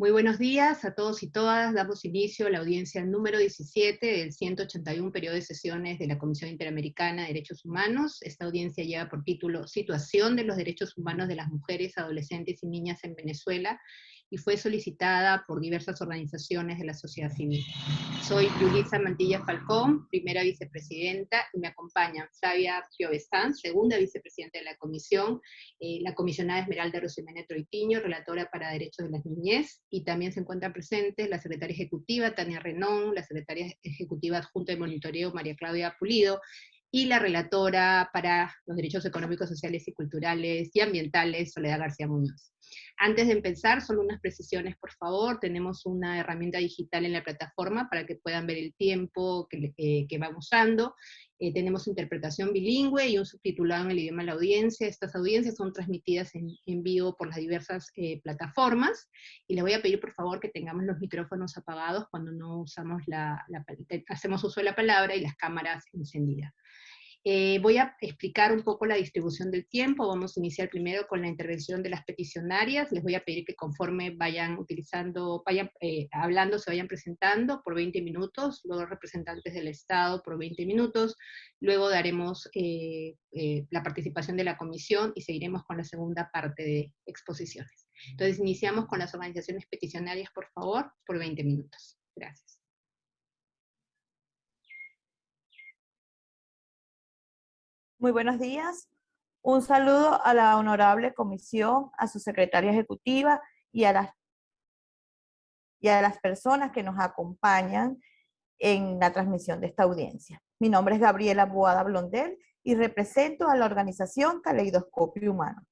Muy buenos días a todos y todas. Damos inicio a la audiencia número 17 del 181 periodo de sesiones de la Comisión Interamericana de Derechos Humanos. Esta audiencia lleva por título Situación de los Derechos Humanos de las Mujeres, Adolescentes y Niñas en Venezuela y fue solicitada por diversas organizaciones de la sociedad civil. Soy Yulisa Mantilla Falcón, primera vicepresidenta, y me acompañan Flavia Piovestán, segunda vicepresidenta de la comisión, eh, la comisionada Esmeralda Rosimene Troitiño, relatora para Derechos de las Niñez, y también se encuentran presentes la secretaria ejecutiva Tania Renón, la secretaria ejecutiva adjunta de monitoreo María Claudia Pulido, y la relatora para los derechos económicos, sociales y culturales y ambientales, Soledad García Muñoz. Antes de empezar, solo unas precisiones, por favor. Tenemos una herramienta digital en la plataforma para que puedan ver el tiempo que, eh, que va usando. Eh, tenemos interpretación bilingüe y un subtitulado en el idioma de la audiencia. Estas audiencias son transmitidas en, en vivo por las diversas eh, plataformas. Y les voy a pedir, por favor, que tengamos los micrófonos apagados cuando no usamos la, la hacemos uso de la palabra y las cámaras encendidas. Eh, voy a explicar un poco la distribución del tiempo, vamos a iniciar primero con la intervención de las peticionarias, les voy a pedir que conforme vayan utilizando, vayan eh, hablando, se vayan presentando por 20 minutos, luego representantes del Estado por 20 minutos, luego daremos eh, la participación de la comisión y seguiremos con la segunda parte de exposiciones. Entonces iniciamos con las organizaciones peticionarias, por favor, por 20 minutos. Gracias. Muy buenos días. Un saludo a la honorable comisión, a su secretaria ejecutiva y a las, y a las personas que nos acompañan en la transmisión de esta audiencia. Mi nombre es Gabriela Boada Blondel y represento a la organización Caleidoscopio Humano.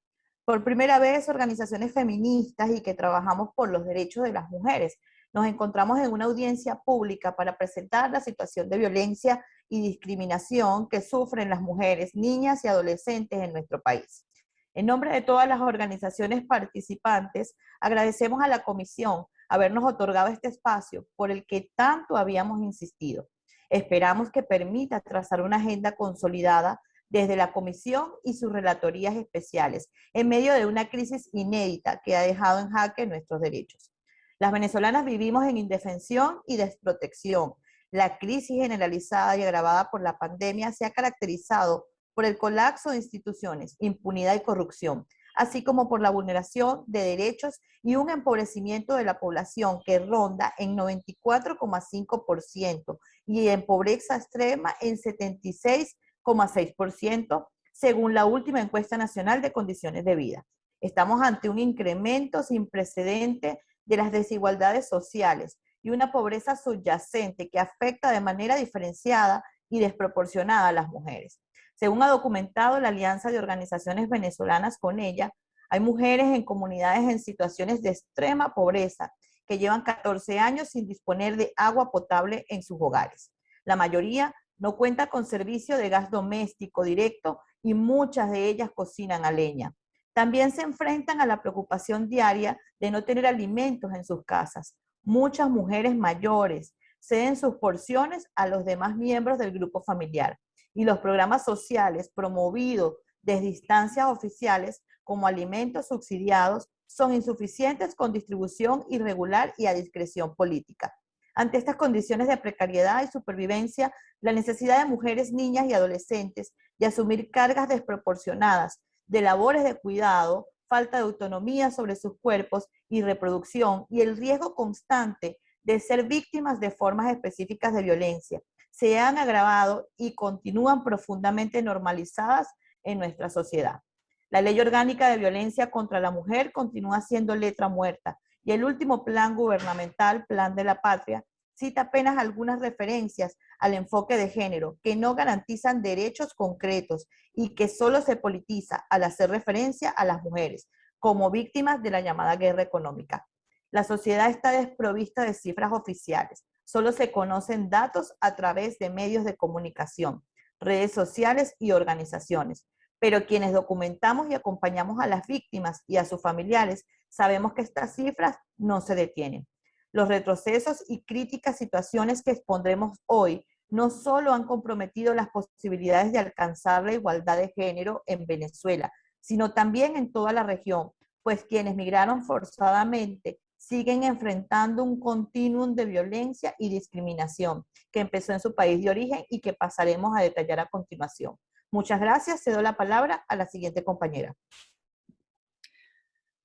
Por primera vez, organizaciones feministas y que trabajamos por los derechos de las mujeres. Nos encontramos en una audiencia pública para presentar la situación de violencia y discriminación que sufren las mujeres, niñas y adolescentes en nuestro país. En nombre de todas las organizaciones participantes, agradecemos a la Comisión habernos otorgado este espacio por el que tanto habíamos insistido. Esperamos que permita trazar una agenda consolidada desde la Comisión y sus relatorías especiales, en medio de una crisis inédita que ha dejado en jaque nuestros derechos. Las venezolanas vivimos en indefensión y desprotección, la crisis generalizada y agravada por la pandemia se ha caracterizado por el colapso de instituciones, impunidad y corrupción, así como por la vulneración de derechos y un empobrecimiento de la población que ronda en 94,5% y en pobreza extrema en 76,6%, según la última encuesta nacional de condiciones de vida. Estamos ante un incremento sin precedente de las desigualdades sociales, y una pobreza subyacente que afecta de manera diferenciada y desproporcionada a las mujeres. Según ha documentado la Alianza de Organizaciones Venezolanas con ella, hay mujeres en comunidades en situaciones de extrema pobreza que llevan 14 años sin disponer de agua potable en sus hogares. La mayoría no cuenta con servicio de gas doméstico directo y muchas de ellas cocinan a leña. También se enfrentan a la preocupación diaria de no tener alimentos en sus casas, Muchas mujeres mayores ceden sus porciones a los demás miembros del grupo familiar y los programas sociales promovidos desde instancias oficiales como alimentos subsidiados son insuficientes con distribución irregular y a discreción política. Ante estas condiciones de precariedad y supervivencia, la necesidad de mujeres, niñas y adolescentes de asumir cargas desproporcionadas de labores de cuidado falta de autonomía sobre sus cuerpos y reproducción y el riesgo constante de ser víctimas de formas específicas de violencia se han agravado y continúan profundamente normalizadas en nuestra sociedad. La Ley Orgánica de Violencia contra la Mujer continúa siendo letra muerta y el último plan gubernamental, Plan de la Patria, cita apenas algunas referencias al enfoque de género que no garantizan derechos concretos y que solo se politiza al hacer referencia a las mujeres como víctimas de la llamada guerra económica. La sociedad está desprovista de cifras oficiales. Solo se conocen datos a través de medios de comunicación, redes sociales y organizaciones. Pero quienes documentamos y acompañamos a las víctimas y a sus familiares, sabemos que estas cifras no se detienen. Los retrocesos y críticas situaciones que expondremos hoy no solo han comprometido las posibilidades de alcanzar la igualdad de género en Venezuela, sino también en toda la región, pues quienes migraron forzadamente siguen enfrentando un continuum de violencia y discriminación que empezó en su país de origen y que pasaremos a detallar a continuación. Muchas gracias. Cedo la palabra a la siguiente compañera.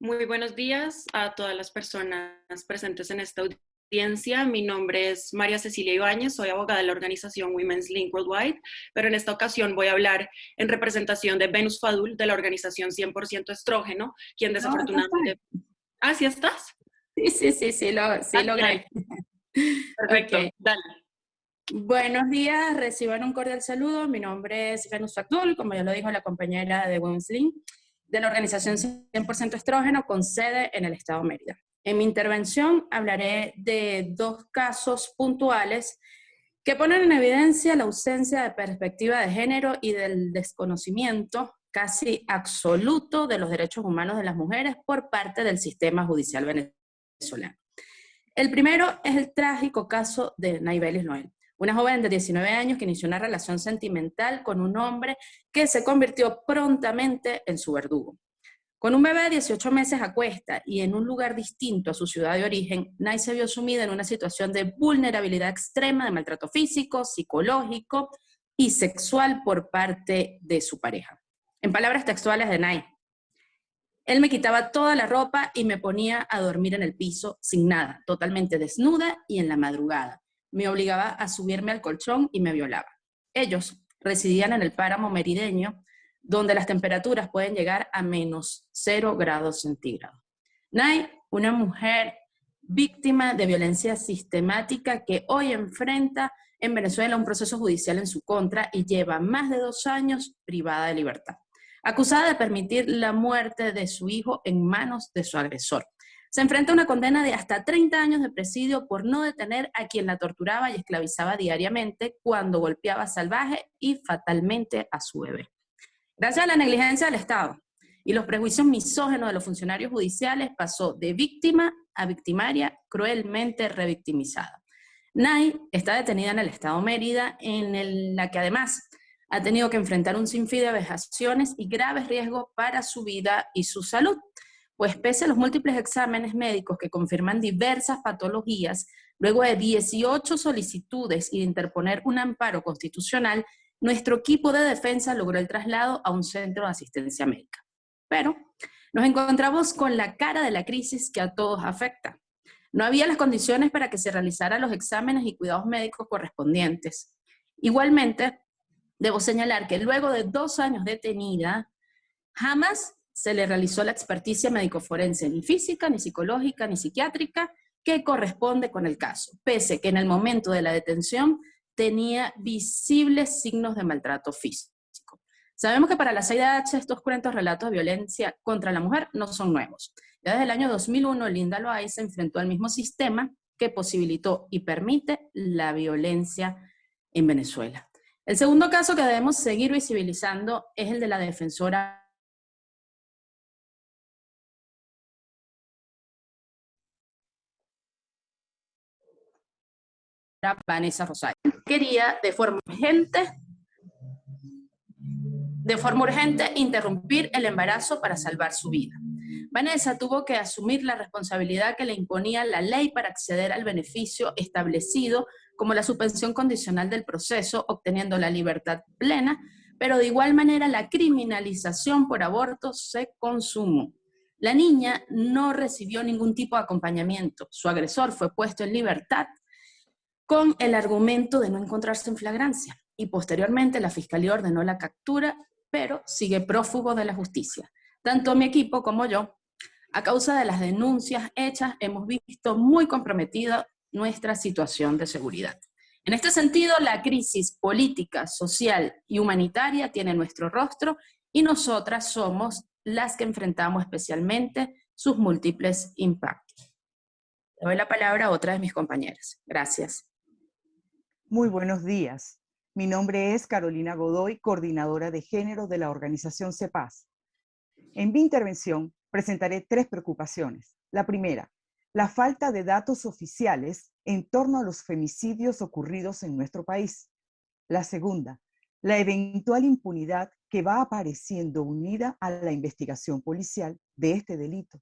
Muy buenos días a todas las personas presentes en esta audiencia. Mi nombre es María Cecilia Ibáñez, soy abogada de la organización Women's Link Worldwide, pero en esta ocasión voy a hablar en representación de Venus Fadul, de la organización 100% Estrógeno, quien desafortunadamente... ¿Ah, sí estás? Sí, sí, sí, sí, lo, sí logré. Perfecto, dale. Buenos días, reciban un cordial saludo. Mi nombre es Venus Fadul, como ya lo dijo la compañera de Women's Link de la organización 100% Estrógeno con sede en el Estado de Mérida. En mi intervención hablaré de dos casos puntuales que ponen en evidencia la ausencia de perspectiva de género y del desconocimiento casi absoluto de los derechos humanos de las mujeres por parte del sistema judicial venezolano. El primero es el trágico caso de Naibelis Noel, una joven de 19 años que inició una relación sentimental con un hombre que se convirtió prontamente en su verdugo. Con un bebé de 18 meses a cuesta y en un lugar distinto a su ciudad de origen, Nay se vio sumida en una situación de vulnerabilidad extrema de maltrato físico, psicológico y sexual por parte de su pareja. En palabras textuales de Nay, él me quitaba toda la ropa y me ponía a dormir en el piso sin nada, totalmente desnuda y en la madrugada me obligaba a subirme al colchón y me violaba. Ellos residían en el páramo merideño, donde las temperaturas pueden llegar a menos 0 grados centígrados. Nay, una mujer víctima de violencia sistemática que hoy enfrenta en Venezuela un proceso judicial en su contra y lleva más de dos años privada de libertad, acusada de permitir la muerte de su hijo en manos de su agresor. Se enfrenta a una condena de hasta 30 años de presidio por no detener a quien la torturaba y esclavizaba diariamente cuando golpeaba salvaje y fatalmente a su bebé. Gracias a la negligencia del Estado y los prejuicios misógenos de los funcionarios judiciales, pasó de víctima a victimaria cruelmente revictimizada. Nay está detenida en el Estado Mérida, en la que además ha tenido que enfrentar un sinfín de vejaciones y graves riesgos para su vida y su salud pues pese a los múltiples exámenes médicos que confirman diversas patologías, luego de 18 solicitudes y de interponer un amparo constitucional, nuestro equipo de defensa logró el traslado a un centro de asistencia médica. Pero nos encontramos con la cara de la crisis que a todos afecta. No había las condiciones para que se realizaran los exámenes y cuidados médicos correspondientes. Igualmente, debo señalar que luego de dos años detenida, jamás se le realizó la experticia médico-forense, ni física, ni psicológica, ni psiquiátrica, que corresponde con el caso, pese que en el momento de la detención tenía visibles signos de maltrato físico. Sabemos que para la CIDH estos cruentos relatos de violencia contra la mujer no son nuevos. Desde el año 2001, Linda Loay se enfrentó al mismo sistema que posibilitó y permite la violencia en Venezuela. El segundo caso que debemos seguir visibilizando es el de la defensora Vanessa Rosario. Quería de forma urgente, de forma urgente interrumpir el embarazo para salvar su vida. Vanessa tuvo que asumir la responsabilidad que le imponía la ley para acceder al beneficio establecido como la suspensión condicional del proceso, obteniendo la libertad plena, pero de igual manera la criminalización por aborto se consumó. La niña no recibió ningún tipo de acompañamiento. Su agresor fue puesto en libertad con el argumento de no encontrarse en flagrancia. Y posteriormente la Fiscalía ordenó la captura, pero sigue prófugo de la justicia. Tanto mi equipo como yo, a causa de las denuncias hechas, hemos visto muy comprometida nuestra situación de seguridad. En este sentido, la crisis política, social y humanitaria tiene nuestro rostro y nosotras somos las que enfrentamos especialmente sus múltiples impactos. Le doy la palabra a otra de mis compañeras. Gracias. Muy buenos días. Mi nombre es Carolina Godoy, coordinadora de género de la organización CEPAS. En mi intervención presentaré tres preocupaciones. La primera, la falta de datos oficiales en torno a los femicidios ocurridos en nuestro país. La segunda, la eventual impunidad que va apareciendo unida a la investigación policial de este delito.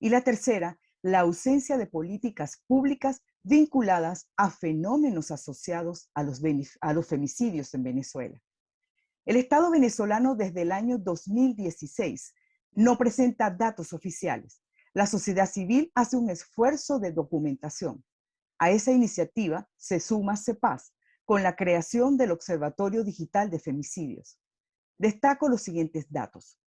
Y la tercera, la ausencia de políticas públicas vinculadas a fenómenos asociados a los, a los femicidios en Venezuela. El Estado venezolano desde el año 2016 no presenta datos oficiales. La sociedad civil hace un esfuerzo de documentación. A esa iniciativa se suma CEPAS con la creación del Observatorio Digital de Femicidios. Destaco los siguientes datos.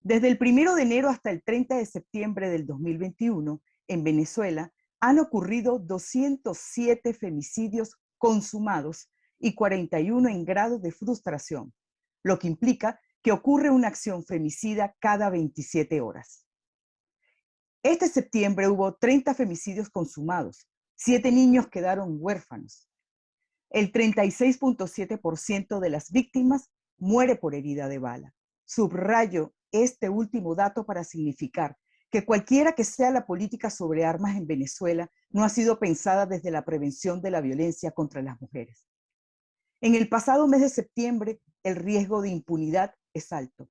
Desde el 1 de enero hasta el 30 de septiembre del 2021, en Venezuela han ocurrido 207 femicidios consumados y 41 en grado de frustración, lo que implica que ocurre una acción femicida cada 27 horas. Este septiembre hubo 30 femicidios consumados, 7 niños quedaron huérfanos. El 36.7% de las víctimas muere por herida de bala. Subrayo este último dato para significar que cualquiera que sea la política sobre armas en Venezuela no ha sido pensada desde la prevención de la violencia contra las mujeres. En el pasado mes de septiembre, el riesgo de impunidad es alto.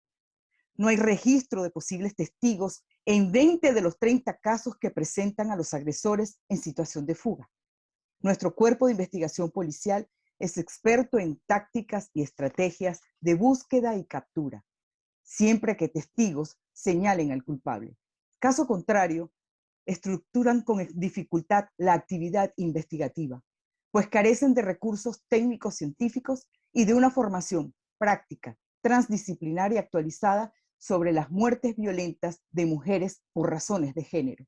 No hay registro de posibles testigos en 20 de los 30 casos que presentan a los agresores en situación de fuga. Nuestro cuerpo de investigación policial es experto en tácticas y estrategias de búsqueda y captura, siempre que testigos señalen al culpable. Caso contrario, estructuran con dificultad la actividad investigativa, pues carecen de recursos técnicos científicos y de una formación práctica, transdisciplinaria actualizada sobre las muertes violentas de mujeres por razones de género.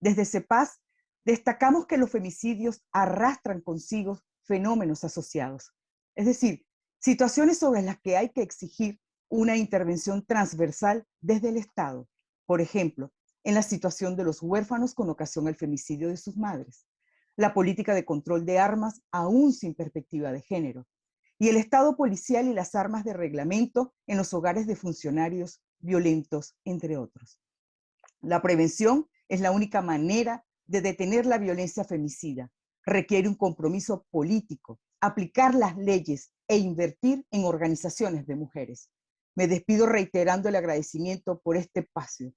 Desde CEPAS destacamos que los femicidios arrastran consigo fenómenos asociados, es decir, situaciones sobre las que hay que exigir una intervención transversal desde el Estado, por ejemplo, en la situación de los huérfanos con ocasión al femicidio de sus madres, la política de control de armas aún sin perspectiva de género, y el Estado policial y las armas de reglamento en los hogares de funcionarios violentos, entre otros. La prevención es la única manera de detener la violencia femicida. Requiere un compromiso político, aplicar las leyes e invertir en organizaciones de mujeres. Me despido reiterando el agradecimiento por este espacio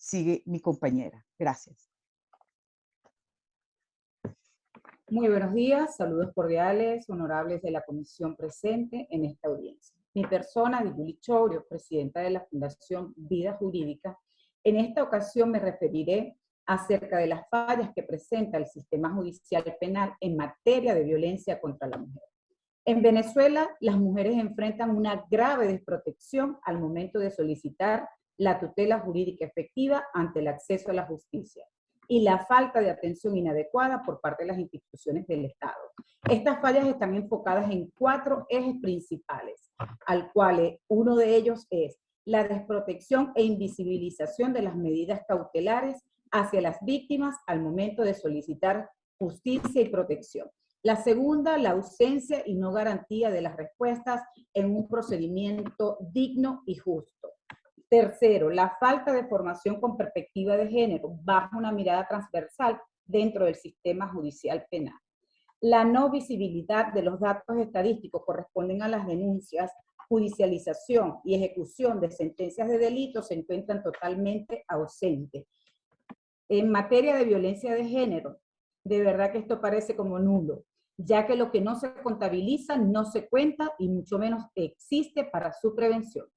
sigue mi compañera. Gracias. Muy buenos días, saludos cordiales, honorables de la comisión presente en esta audiencia. Mi persona, Viguli Chorio, presidenta de la Fundación Vida Jurídica, en esta ocasión me referiré acerca de las fallas que presenta el sistema judicial penal en materia de violencia contra la mujer. En Venezuela, las mujeres enfrentan una grave desprotección al momento de solicitar la tutela jurídica efectiva ante el acceso a la justicia y la falta de atención inadecuada por parte de las instituciones del Estado. Estas fallas están enfocadas en cuatro ejes principales, al cual uno de ellos es la desprotección e invisibilización de las medidas cautelares hacia las víctimas al momento de solicitar justicia y protección. La segunda, la ausencia y no garantía de las respuestas en un procedimiento digno y justo. Tercero, la falta de formación con perspectiva de género bajo una mirada transversal dentro del sistema judicial penal. La no visibilidad de los datos estadísticos corresponden a las denuncias, judicialización y ejecución de sentencias de delitos se encuentran totalmente ausentes. En materia de violencia de género, de verdad que esto parece como nulo, ya que lo que no se contabiliza no se cuenta y mucho menos existe para su prevención.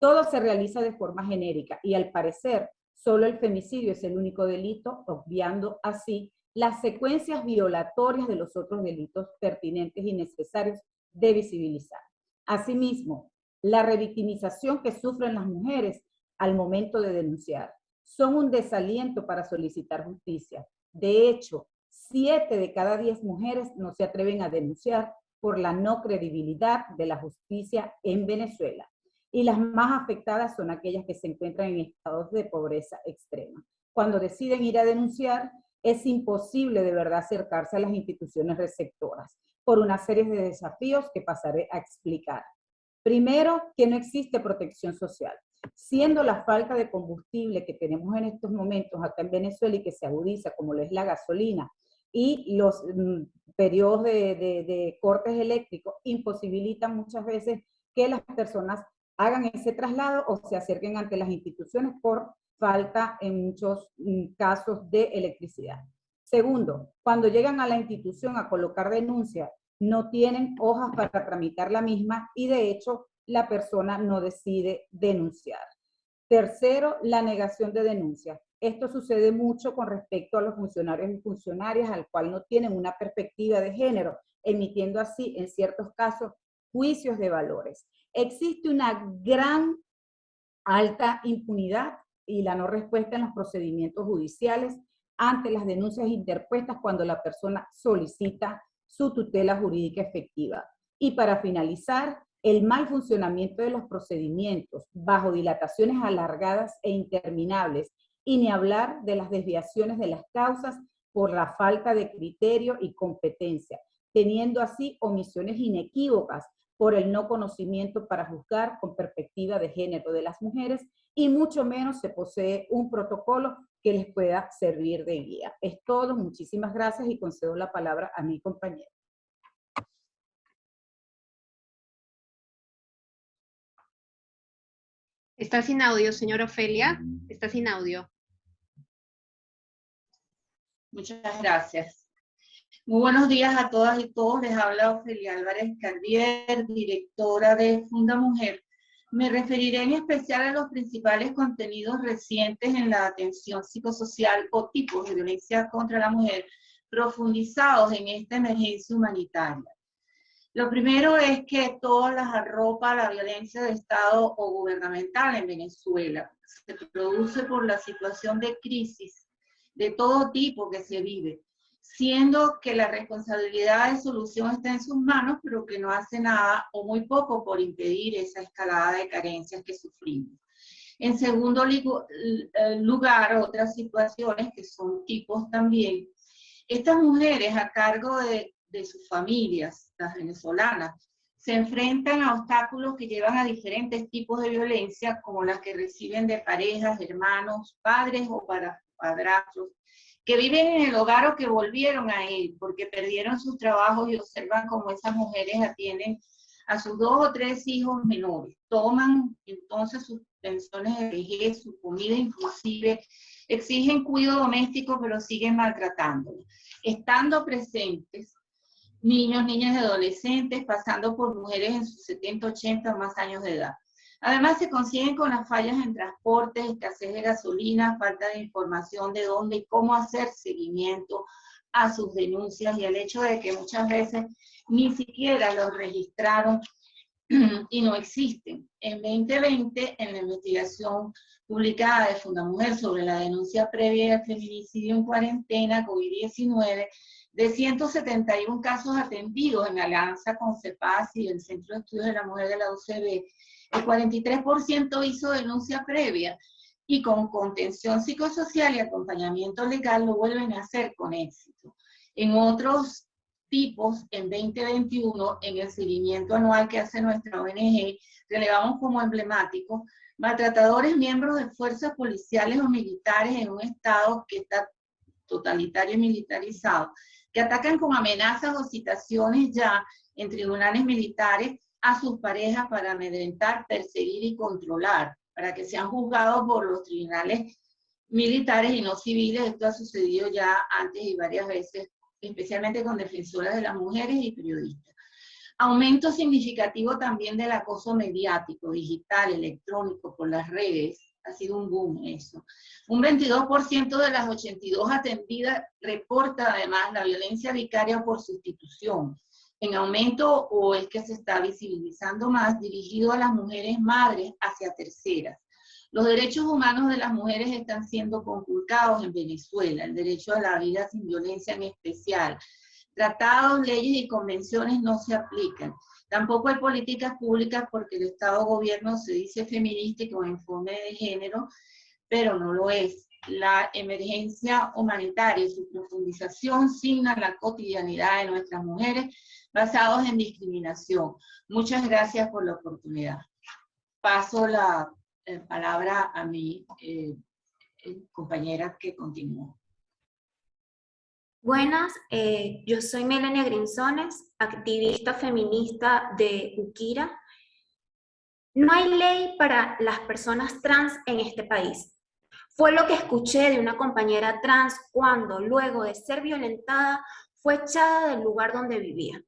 Todo se realiza de forma genérica y al parecer solo el femicidio es el único delito, obviando así las secuencias violatorias de los otros delitos pertinentes y necesarios de visibilizar. Asimismo, la revictimización que sufren las mujeres al momento de denunciar son un desaliento para solicitar justicia. De hecho, siete de cada diez mujeres no se atreven a denunciar por la no credibilidad de la justicia en Venezuela y las más afectadas son aquellas que se encuentran en estados de pobreza extrema. Cuando deciden ir a denunciar, es imposible de verdad acercarse a las instituciones receptoras por una serie de desafíos que pasaré a explicar. Primero, que no existe protección social. Siendo la falta de combustible que tenemos en estos momentos acá en Venezuela y que se agudiza como lo es la gasolina y los mm, periodos de, de cortes eléctricos imposibilitan muchas veces que las personas hagan ese traslado o se acerquen ante las instituciones por falta en muchos mm, casos de electricidad. Segundo, cuando llegan a la institución a colocar denuncia, no tienen hojas para tramitar la misma y de hecho la persona no decide denunciar. Tercero, la negación de denuncia. Esto sucede mucho con respecto a los funcionarios y funcionarias al cual no tienen una perspectiva de género, emitiendo así, en ciertos casos, juicios de valores. Existe una gran alta impunidad y la no respuesta en los procedimientos judiciales ante las denuncias interpuestas cuando la persona solicita su tutela jurídica efectiva. Y para finalizar, el mal funcionamiento de los procedimientos bajo dilataciones alargadas e interminables y ni hablar de las desviaciones de las causas por la falta de criterio y competencia, teniendo así omisiones inequívocas por el no conocimiento para juzgar con perspectiva de género de las mujeres y mucho menos se posee un protocolo que les pueda servir de guía. Es todo, muchísimas gracias y concedo la palabra a mi compañero. Está sin audio, señora Ofelia. Está sin audio. Muchas gracias. Muy buenos días a todas y todos. Les habla Ofelia Álvarez Cardier, directora de Funda Mujer. Me referiré en especial a los principales contenidos recientes en la atención psicosocial o tipos de violencia contra la mujer profundizados en esta emergencia humanitaria. Lo primero es que todas las arropa la violencia de Estado o gubernamental en Venezuela. Se produce por la situación de crisis de todo tipo que se vive, siendo que la responsabilidad de solución está en sus manos, pero que no hace nada o muy poco por impedir esa escalada de carencias que sufrimos. En segundo eh, lugar, otras situaciones que son tipos también. Estas mujeres a cargo de, de sus familias, las venezolanas, se enfrentan a obstáculos que llevan a diferentes tipos de violencia, como las que reciben de parejas, hermanos, padres o para padrastros, que viven en el hogar o que volvieron a él porque perdieron sus trabajos y observan cómo esas mujeres atienden a sus dos o tres hijos menores. Toman entonces sus pensiones de vejez, su comida inclusive, exigen cuidado doméstico pero siguen maltratándolos. Estando presentes, niños, niñas y adolescentes, pasando por mujeres en sus 70, 80 o más años de edad. Además, se consiguen con las fallas en transporte, escasez de gasolina, falta de información de dónde y cómo hacer seguimiento a sus denuncias y el hecho de que muchas veces ni siquiera los registraron y no existen. En 2020, en la investigación publicada de Fundamujer sobre la denuncia previa de feminicidio en cuarentena COVID-19, de 171 casos atendidos en alianza con CEPAS y el Centro de Estudios de la Mujer de la UCB, el 43% hizo denuncia previa y con contención psicosocial y acompañamiento legal lo vuelven a hacer con éxito. En otros tipos, en 2021, en el seguimiento anual que hace nuestra ONG, relevamos como emblemático maltratadores miembros de fuerzas policiales o militares en un estado que está totalitario y militarizado, que atacan con amenazas o citaciones ya en tribunales militares a sus parejas para amedrentar, perseguir y controlar, para que sean juzgados por los tribunales militares y no civiles. Esto ha sucedido ya antes y varias veces, especialmente con defensoras de las mujeres y periodistas. Aumento significativo también del acoso mediático, digital, electrónico, por las redes. Ha sido un boom eso. Un 22% de las 82 atendidas reporta además la violencia vicaria por sustitución en aumento o es que se está visibilizando más dirigido a las mujeres madres hacia terceras. Los derechos humanos de las mujeres están siendo conculcados en Venezuela, el derecho a la vida sin violencia en especial. Tratados, leyes y convenciones no se aplican. Tampoco hay políticas públicas porque el Estado-Gobierno se dice feminista y con informe de género, pero no lo es. La emergencia humanitaria y su profundización signa la cotidianidad de nuestras mujeres basados en discriminación. Muchas gracias por la oportunidad. Paso la eh, palabra a mi eh, eh, compañera que continúa. Buenas, yo soy Melania Grinzones, activista feminista de Ukira. No hay ley para las personas trans en este país. Fue lo que escuché de una compañera trans cuando, luego de ser violentada, fue echada del lugar donde vivía.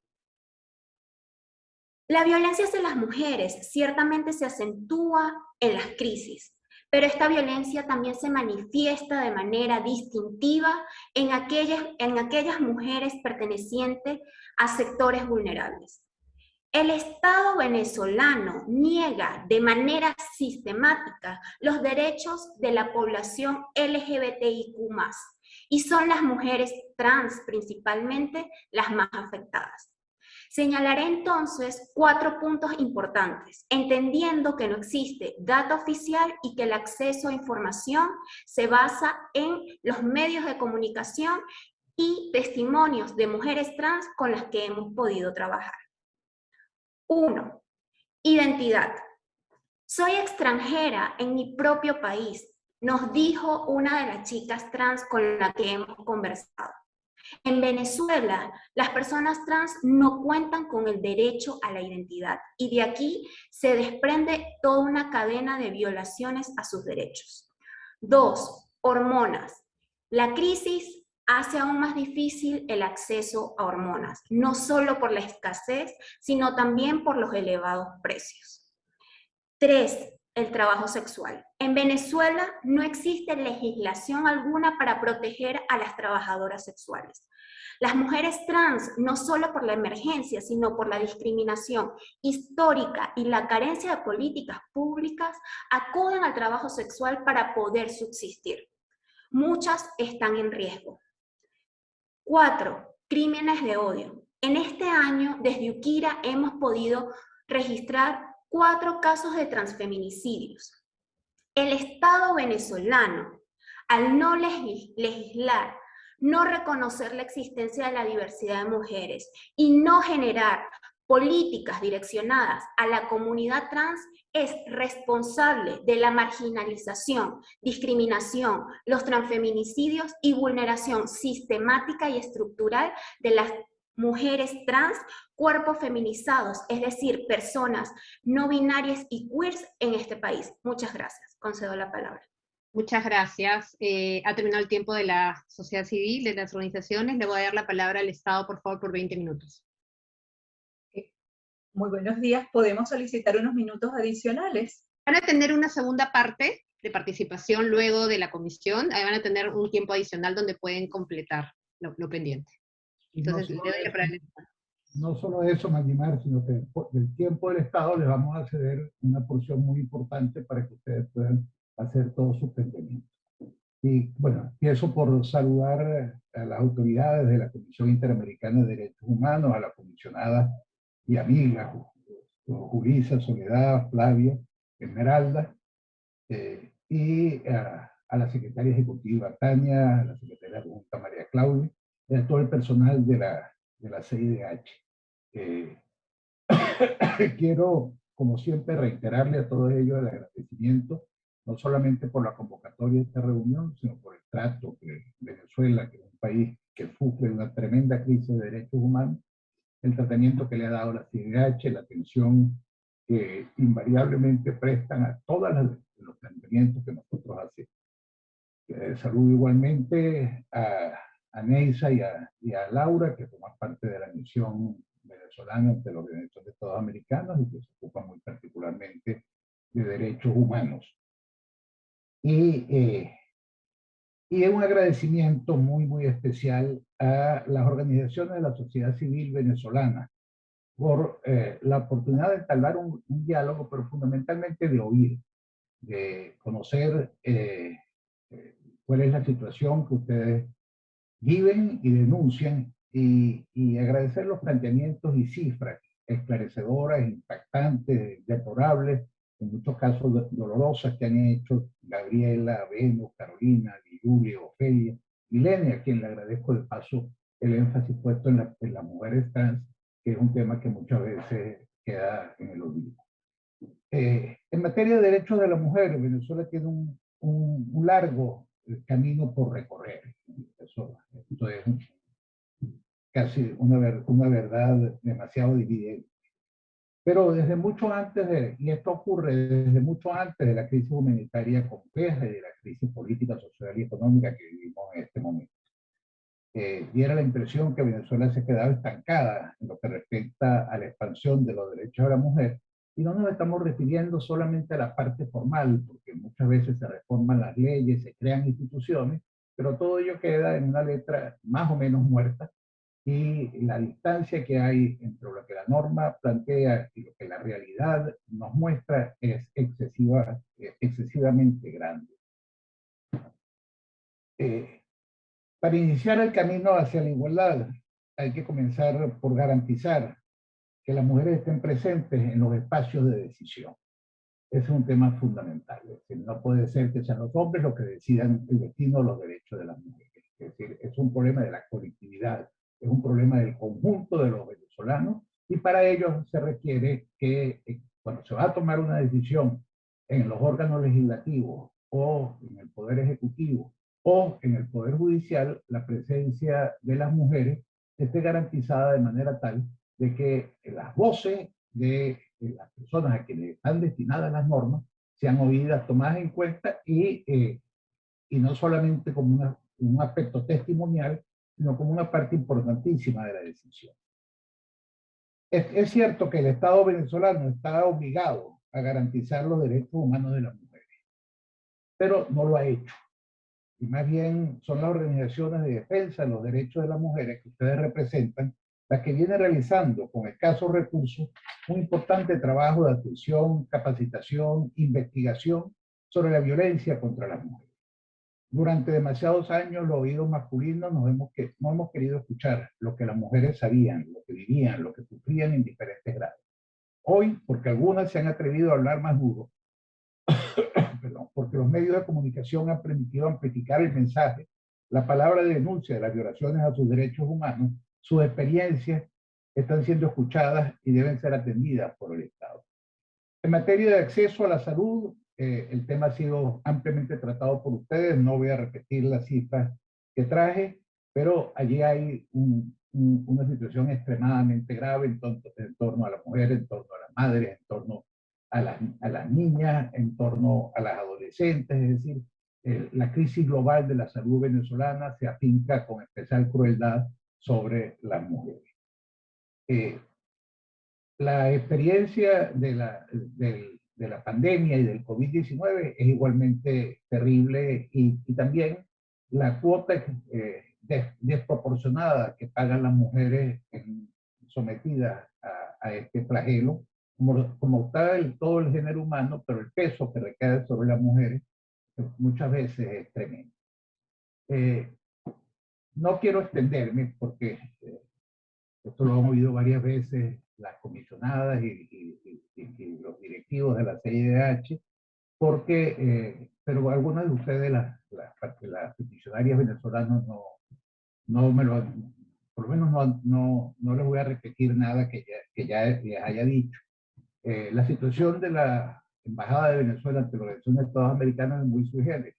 La violencia hacia las mujeres ciertamente se acentúa en las crisis, pero esta violencia también se manifiesta de manera distintiva en aquellas, en aquellas mujeres pertenecientes a sectores vulnerables. El Estado venezolano niega de manera sistemática los derechos de la población LGBTIQ+, y son las mujeres trans principalmente las más afectadas. Señalaré entonces cuatro puntos importantes, entendiendo que no existe data oficial y que el acceso a información se basa en los medios de comunicación y testimonios de mujeres trans con las que hemos podido trabajar. Uno, Identidad. Soy extranjera en mi propio país, nos dijo una de las chicas trans con la que hemos conversado. En Venezuela, las personas trans no cuentan con el derecho a la identidad y de aquí se desprende toda una cadena de violaciones a sus derechos. Dos, hormonas. La crisis hace aún más difícil el acceso a hormonas, no solo por la escasez, sino también por los elevados precios. Tres, el trabajo sexual. En Venezuela no existe legislación alguna para proteger a las trabajadoras sexuales. Las mujeres trans, no solo por la emergencia, sino por la discriminación histórica y la carencia de políticas públicas, acuden al trabajo sexual para poder subsistir. Muchas están en riesgo. Cuatro, crímenes de odio. En este año, desde Ukira, hemos podido registrar cuatro casos de transfeminicidios. El Estado venezolano, al no legislar, no reconocer la existencia de la diversidad de mujeres y no generar políticas direccionadas a la comunidad trans es responsable de la marginalización, discriminación, los transfeminicidios y vulneración sistemática y estructural de las mujeres trans, cuerpos feminizados, es decir, personas no binarias y queers en este país. Muchas gracias. Concedo la palabra. Muchas gracias. Eh, ha terminado el tiempo de la sociedad civil, de las organizaciones. Le voy a dar la palabra al Estado, por favor, por 20 minutos. Muy buenos días. ¿Podemos solicitar unos minutos adicionales? Van a tener una segunda parte de participación luego de la comisión. Ahí van a tener un tiempo adicional donde pueden completar lo pendiente. Entonces, no solo eso, Magimar, sino que del tiempo del Estado les vamos a ceder una porción muy importante para que ustedes puedan hacer todos sus planteamientos. Y bueno, empiezo por saludar a las autoridades de la Comisión Interamericana de Derechos Humanos, a la comisionada y amiga Julisa, Soledad, Flavia, Esmeralda, eh, y a, a, la secretaria ejecutiva Tania, a la secretaria Junta María Claudia, a todo el personal de la, de la CIDH. Eh, quiero, como siempre, reiterarle a todos ellos el agradecimiento, no solamente por la convocatoria de esta reunión, sino por el trato que Venezuela, que es un país que sufre una tremenda crisis de derechos humanos, el tratamiento que le ha dado la CIDH, la atención que invariablemente prestan a todos los planteamientos que nosotros hacemos. Eh, saludo igualmente a a Neisa y a, Laura, que forman parte de la misión venezolana ante los derechos de todos americanos y que se ocupan muy particularmente de derechos humanos. Y, eh, y un agradecimiento muy, muy especial a las organizaciones de la sociedad civil venezolana por eh, la oportunidad de entablar un, diálogo, pero fundamentalmente de oír, de conocer eh, cuál es la situación que ustedes viven y denuncian y, y, agradecer los planteamientos y cifras esclarecedoras, impactantes, deplorables, en muchos casos dolorosas que han hecho Gabriela, Venus, Carolina, Julia, Ofelia, Milenia, a quien le agradezco de paso el énfasis puesto en, la, en las mujeres trans, que es un tema que muchas veces queda en el olvido. Eh, en materia de derechos de la mujer, Venezuela tiene un, un, un largo camino por recorrer. Eso, es casi una, una verdad demasiado dividida. Pero desde mucho antes de, y esto ocurre desde mucho antes de la crisis humanitaria compleja y de la crisis política, social y económica que vivimos en este momento. Eh, diera la impresión que Venezuela se quedaba estancada en lo que respecta a la expansión de los derechos de la mujer, y no nos estamos refiriendo solamente a la parte formal, porque muchas veces se reforman las leyes, se crean instituciones, pero todo ello queda en una letra más o menos muerta, y la distancia que hay entre lo que la norma plantea y lo que la realidad nos muestra es excesiva, eh, excesivamente grande. Eh, para iniciar el camino hacia la igualdad hay que comenzar por garantizar que las mujeres estén presentes en los espacios de decisión. Ese es un tema fundamental. no puede ser que sean los hombres los que decidan el destino o los derechos de las mujeres. Es decir, es un problema de la colectividad es un problema del conjunto de los venezolanos y para ello se requiere que eh, cuando se va a tomar una decisión en los órganos legislativos o en el Poder Ejecutivo o en el Poder Judicial, la presencia de las mujeres esté garantizada de manera tal de que las voces de las personas a quienes están destinadas las normas sean oídas, tomadas en cuenta y, eh, y no solamente como un aspecto testimonial, sino como una parte importantísima de la decisión. Es, cierto que el Estado venezolano está obligado a garantizar los derechos humanos de las mujeres, pero no lo ha hecho. Y más bien son las organizaciones de defensa de los derechos de las mujeres que ustedes representan las que vienen realizando con escasos recursos un importante trabajo de atención, capacitación, investigación sobre la violencia contra las mujeres. Durante demasiados años los oídos masculinos nos hemos que, no hemos querido escuchar lo que las mujeres sabían, lo que vivían, lo que sufrían en diferentes grados. Hoy, porque algunas se han atrevido a hablar más duro, perdón, porque los medios de comunicación han permitido amplificar el mensaje, la palabra de denuncia de las violaciones a sus derechos humanos, sus experiencias están siendo escuchadas y deben ser atendidas por el Estado. En materia de acceso a la salud, eh, el tema ha sido ampliamente tratado por ustedes, no voy a repetir las cifras que traje, pero allí hay una situación extremadamente grave en, en, torno a las mujeres, en torno a las madres, en torno a las, a las niñas, en torno a las adolescentes, es decir, la crisis global de la salud venezolana se afinca con especial crueldad sobre las mujeres. Eh, la experiencia de la, del, de la pandemia y del COVID-19 es igualmente terrible y, también la cuota eh, desproporcionada que pagan las mujeres sometidas a, este flagelo, como, como tal todo el género humano, pero el peso que recae sobre las mujeres muchas veces es tremendo. Eh, no quiero extenderme porque eh, esto lo hemos oído varias veces las comisionadas y, los directivos de la CIDH, porque, eh, pero algunas de ustedes, las, las, las peticionarias venezolanas, no, no me lo por lo menos no, no, no les voy a repetir nada que ya, que ya les haya dicho. Eh, la situación de la Embajada de Venezuela ante la Organización de Estados Americanos es muy sugerente.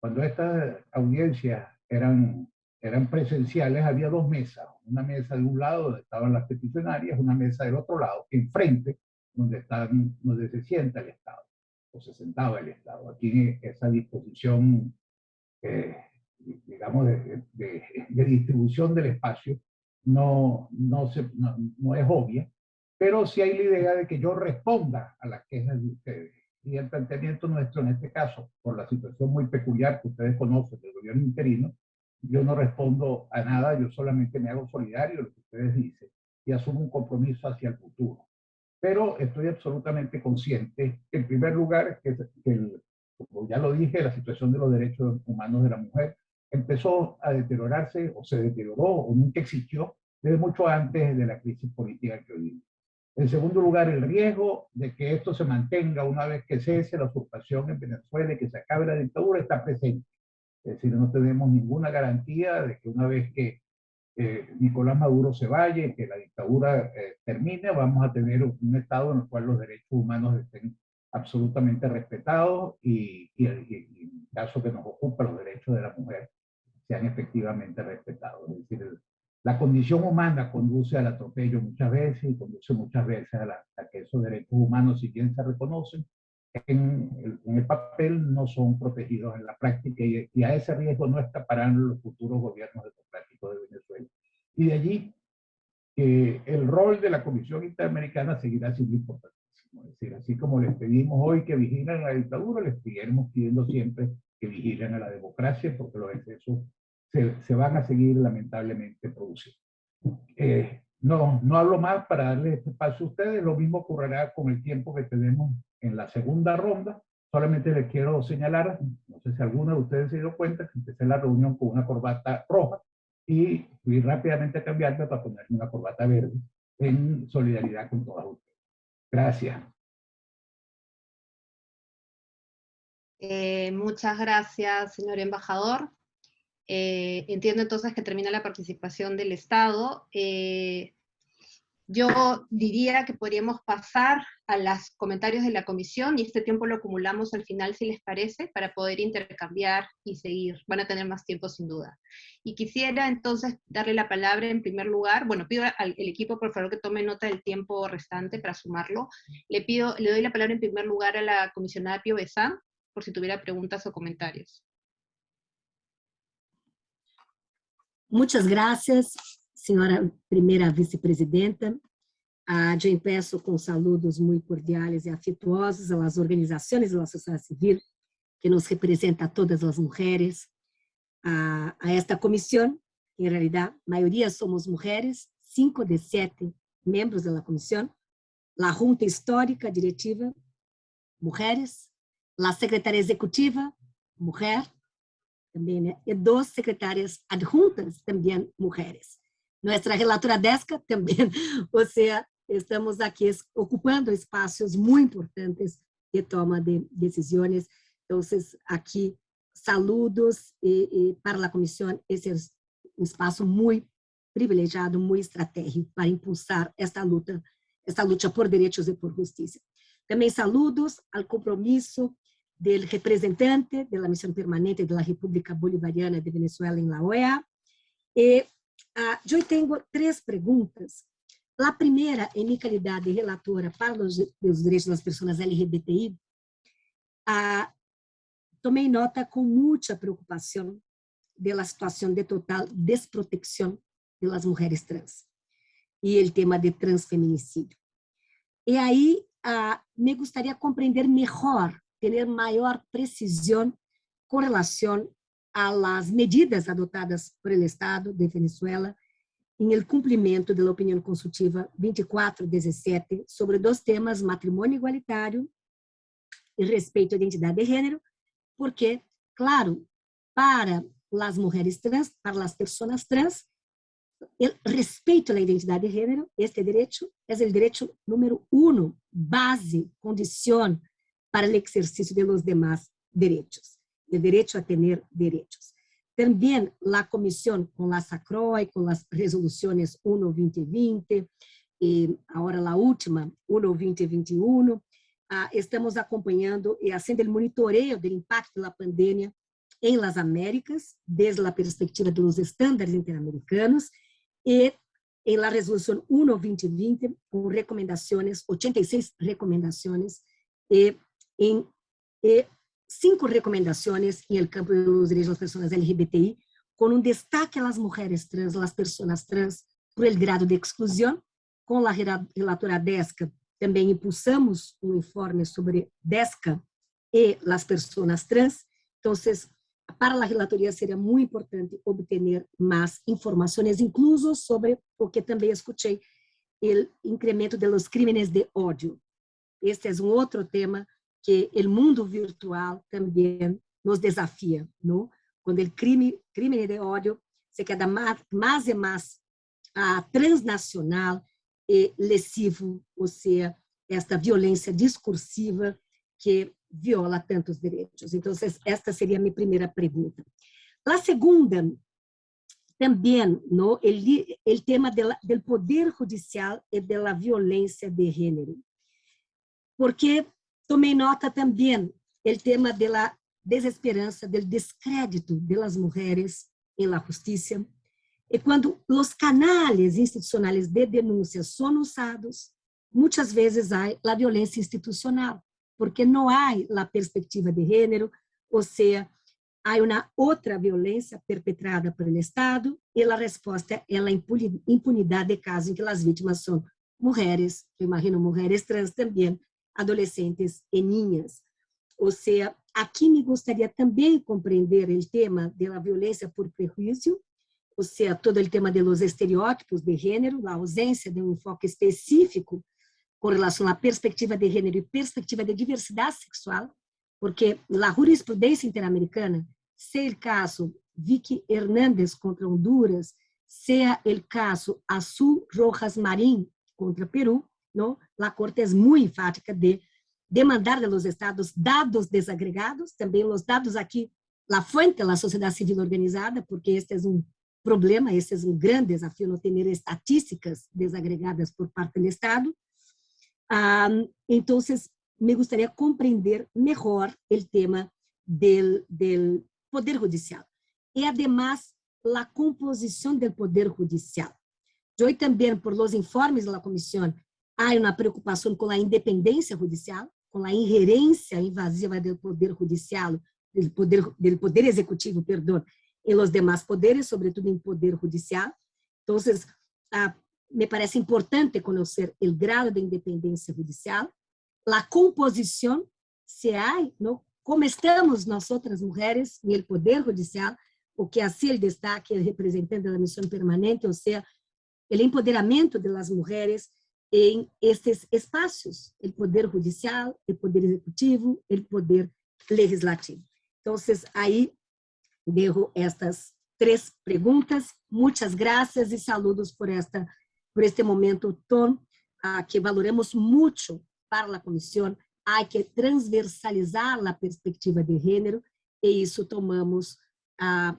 Cuando estas audiencias eran eran presenciales, había dos mesas, una mesa de un lado donde estaban las peticionarias, una mesa del otro lado, enfrente, donde, están, donde se sienta el Estado, o se sentaba el Estado. Aquí esa disposición, eh, digamos, de, de, distribución del espacio no, no, se, no, no es obvia, pero sí hay la idea de que yo responda a las quejas de ustedes. Y el planteamiento nuestro en este caso, por la situación muy peculiar que ustedes conocen del gobierno interino, yo no respondo a nada, yo solamente me hago solidario de lo que ustedes dicen y asumo un compromiso hacia el futuro. Pero estoy absolutamente consciente, en primer lugar, que, como ya lo dije, la situación de los derechos humanos de la mujer empezó a deteriorarse o se deterioró o nunca existió desde mucho antes de la crisis política que hoy vivimos. En segundo lugar, el riesgo de que esto se mantenga una vez que cese la usurpación en Venezuela y que se acabe la dictadura está presente. Es decir, no tenemos ninguna garantía de que una vez que eh, Nicolás Maduro se vaya y que la dictadura eh, termine, vamos a tener un Estado en el cual los derechos humanos estén absolutamente respetados y, y, y, en el caso que nos ocupa los derechos de la mujer sean efectivamente respetados. Es decir, La condición humana conduce al atropello muchas veces y conduce muchas veces a, a que esos derechos humanos, si bien se reconocen, en en el, papel no son protegidos en la práctica y, y, a ese riesgo no escaparán los futuros gobiernos democráticos de Venezuela. Y de allí que el rol de la Comisión Interamericana seguirá siendo importantísimo. Es decir, así como les pedimos hoy que vigilen a la dictadura, les seguiremos pidiendo siempre que vigilen a la democracia porque los excesos se, se van a seguir lamentablemente produciendo. Eh, no, no hablo más para darle este espacio a ustedes, lo mismo ocurrirá con el tiempo que tenemos en la segunda ronda. Solamente les quiero señalar, no sé si alguno de ustedes se dio cuenta, que empecé la reunión con una corbata roja y fui rápidamente a cambiarme para ponerme una corbata verde en solidaridad con todas ustedes. Gracias. Eh, muchas gracias, señor embajador. Eh, entiendo entonces que termina la participación del Estado. Eh, yo diría que podríamos pasar a los comentarios de la comisión y este tiempo lo acumulamos al final, si les parece, para poder intercambiar y seguir. Van a tener más tiempo sin duda. Y quisiera entonces darle la palabra en primer lugar, bueno, pido al equipo por favor que tome nota del tiempo restante para sumarlo. Le, pido, le doy la palabra en primer lugar a la comisionada Pio Besán, por si tuviera preguntas o comentarios. Muchas gracias, senhora primeira vice-presidenta. Ah, eu peço com saludos muito cordiais e afetuosos às organizações da sociedade civil que nos representa a todas as mulheres, a, a esta comissão, em realidade, a maioria somos mulheres, cinco de sete membros da comissão, a junta histórica diretiva, mulheres, a secretária executiva, mulher, também, e duas secretárias adjuntas, também mulheres. Nossa relatora DESCA também, ou seja, estamos aqui ocupando espaços muito importantes de toma de decisões. Então, aqui, saludos e, e para a comissão, esse é um espaço muito privilegiado, muito estratégico para impulsar esta luta, esta luta por direitos e por justiça. Também saludos ao compromisso del representante de la misión permanente de la República Bolivariana de Venezuela en la OEA. E, uh, eu tenho três perguntas. A primeira, em minha qualidade de relatora para os, os direitos das pessoas LGBTI, uh, tomei nota com muita preocupação da situação de total desprotecção das mulheres trans e o tema de transfeminicídio. E aí, uh, me gostaria de compreender melhor tener mayor precisión con relación a las medidas adoptadas por el Estado de Venezuela em cumprimento da opinião consultiva 2417 sobre dois temas, matrimônio igualitário e respeito à identidade de gênero, porque, claro, para as mulheres trans, para as pessoas trans, o respeito à identidade de gênero, este direito é o direito número um, base, condição para o exercício de los demás derechos, el derecho a tener derechos. También la comisión con la SACROI, con las resoluciones 1-2020, y ahora la última, 1-2021, ah, estamos acompanhando e haciendo el monitoreo del impacto de la pandemia en las Américas, desde la perspectiva de los estándares interamericanos, y en la resolución 1-2020, con recomendaciones, 86 recomendaciones, y em eh, cinco recomendações no campo dos direitos das pessoas LGBTI, com um destaque às mulheres trans, às pessoas trans, por el grado de exclusão. Com a relatora DESCA, também impulsamos um informe sobre DESCA e as pessoas trans. Então, para a relatoria seria muito importante obter mais informações, incluso sobre o que também escutei, o incremento dos crimes de ódio. Este é um outro tema que o mundo virtual também nos desafia, não? Quando o crime, crime de ódio se queda mais, mais e mais ah, transnacional e lesivo, ou seja, esta violência discursiva que viola tantos direitos. Então, esta seria a minha primeira pergunta. A segunda, também, no, o, o tema do poder judicial e da violência de gênero. Porque Tomei nota também. O tema da desesperança, do descrédito das mulheres em la justiça, E quando os canais institucionais de denúncia são usados, muitas vezes há a violência institucional, porque não há a perspectiva de gênero, ou seja, há uma outra violência perpetrada pelo Estado e a resposta é a impunidade de casos em que as vítimas são mulheres, eu imagino mulheres trans também, adolescentes e niñas. Ou seja, aqui me gostaria também compreender o tema da violência por prejuízo, ou seja, todo o tema dos estereótipos de gênero, a ausência de um enfoque específico com relação à perspectiva de gênero e perspectiva de diversidade sexual, porque a jurisprudência interamericana, se o caso Vicky Hernández contra Honduras, seja o caso Azul Rojas Marim contra Peru, não? a Corte é muito enfática de demandar de los estados dados desagregados, também os dados aqui, a fonte da sociedade civil organizada, porque este é um problema, esse é um grande desafio, não ter estatísticas desagregadas por parte do Estado. Ah, então, me gostaria compreender melhor o tema do Poder Judicial. E, además, a composição do Poder Judicial. Eu também, por los informes da comissão, há uma preocupação com a independência judicial, com a ingerência invasiva do poder judicial, do poder, do poder executivo, perdão, em los demás poderes, sobretudo em poder judicial. Então, ah, me parece importante conhecer o grau de independência judicial, a composição, se há, não, como estamos nós outras mulheres no poder judicial, o que assim ele destaque é representante da missão permanente, ou seja, o empoderamento das mulheres em esses espaços, o poder judicial, o poder executivo, o poder legislativo. Então, aí dejo estas três perguntas. Muitas graças e saludos por esta por este momento tão ah, que valoramos muito para a comissão. Há que transversalizar a perspectiva de gênero e isso tomamos ah,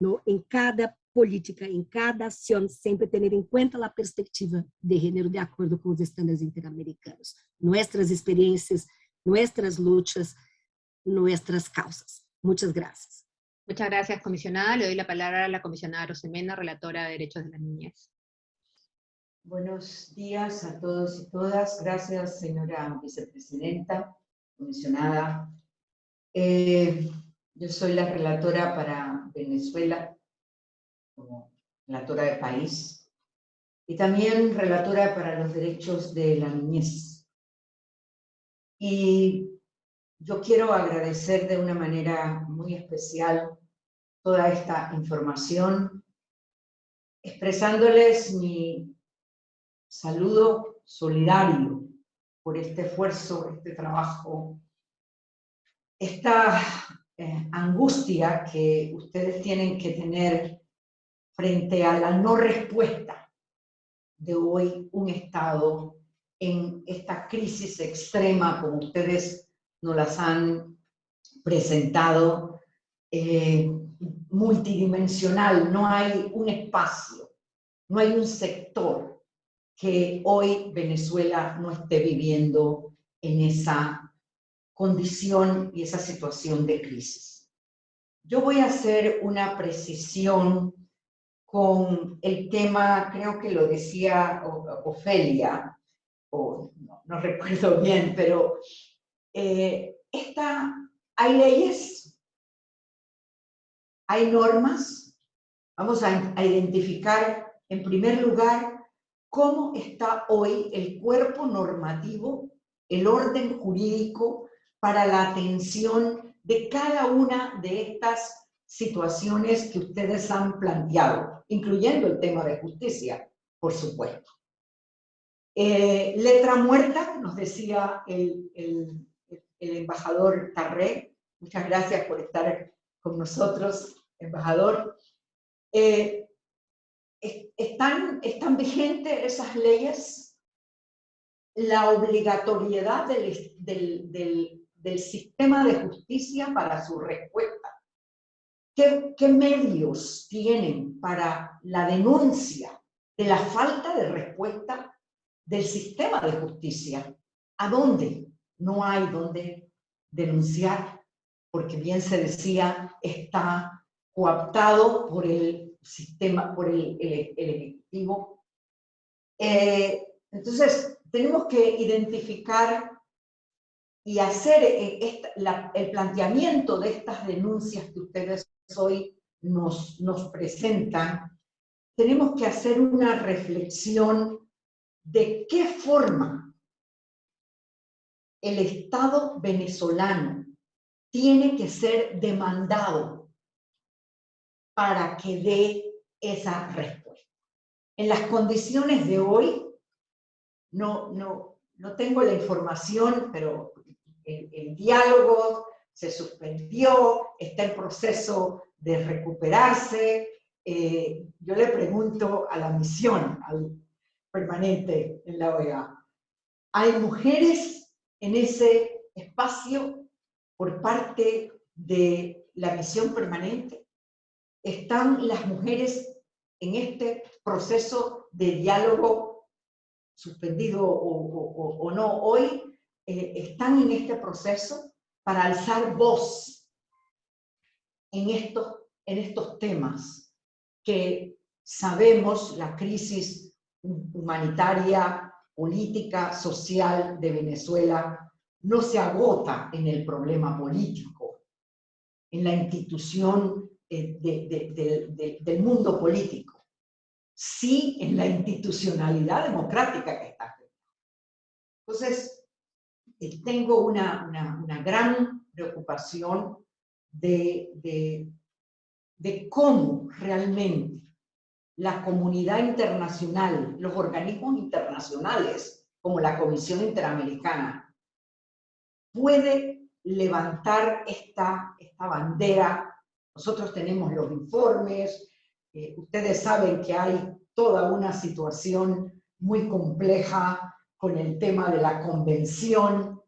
no, em cada política, em cada ação, sempre ter em conta a perspectiva de gênero de acordo com os estándares interamericanos. Nossas experiências, nossas lutas, nossas causas. Muchas gracias. Muchas gracias, comisionada. Le doy la palabra a la comisionada Rosemena, relatora de Derechos de la Niñez. Buenos días a todos y todas. Gracias, señora vicepresidenta, comisionada. Eh, yo soy la relatora para Venezuela como relatora de país, y también relatora para los derechos de la niñez. Y yo quiero agradecer de una manera muy especial toda esta información, expresándoles mi saludo solidario por este esfuerzo, este trabajo, esta eh, angustia que ustedes tienen que tener frente a la no respuesta de hoy un Estado en esta crisis extrema, como ustedes nos las han presentado, eh, multidimensional, no hay un espacio, no hay un sector que hoy Venezuela no esté viviendo en esa condición y esa situación de crisis. Yo voy a hacer una precisión con el tema, creo que lo decía Ofelia, o no, recuerdo bien, pero eh, hay leyes, hay normas, vamos a identificar en primer lugar cómo está hoy el cuerpo normativo, el orden jurídico para la atención de cada una de estas situaciones que ustedes han planteado, incluyendo el tema de justicia, por supuesto. Eh, letra muerta, nos decía el, el, embajador Tarré, muchas gracias por estar con nosotros, embajador. Eh, ¿están, ¿Están vigentes esas leyes? La obligatoriedad del, del, del, del sistema de justicia para su respuesta ¿Qué, medios tienen para la denuncia de la falta de respuesta del sistema de justicia? ¿A dónde? No hay dónde denunciar, porque bien se decía, está coaptado por el sistema, por el, Ejecutivo. Eh, entonces, tenemos que identificar y hacer eh, el planteamiento de estas denuncias que ustedes hoy nos, nos presentan, tenemos que hacer una reflexión de qué forma el Estado venezolano tiene que ser demandado para que dé esa respuesta. En las condiciones de hoy, no, no, no tengo la información, pero el, diálogo se suspendió, está en proceso de recuperarse. Eh, yo le pregunto a la misión permanente en la OEA, ¿hay mujeres en ese espacio por parte de la misión permanente? ¿Están las mujeres en este proceso de diálogo suspendido o, no hoy? Eh, ¿Están en este proceso para alzar voz en estos, en estos temas que sabemos la crisis humanitaria, política, social de Venezuela no se agota en el problema político, en la institución eh, del mundo político, sí en la institucionalidad democrática que está. Entonces, tengo una, gran preocupación de, cómo realmente la comunidad internacional, los organismos internacionales, como la Comisión Interamericana, puede levantar esta, esta bandera. Nosotros tenemos los informes, eh, ustedes saben que hay toda una situación muy compleja con el tema de la convención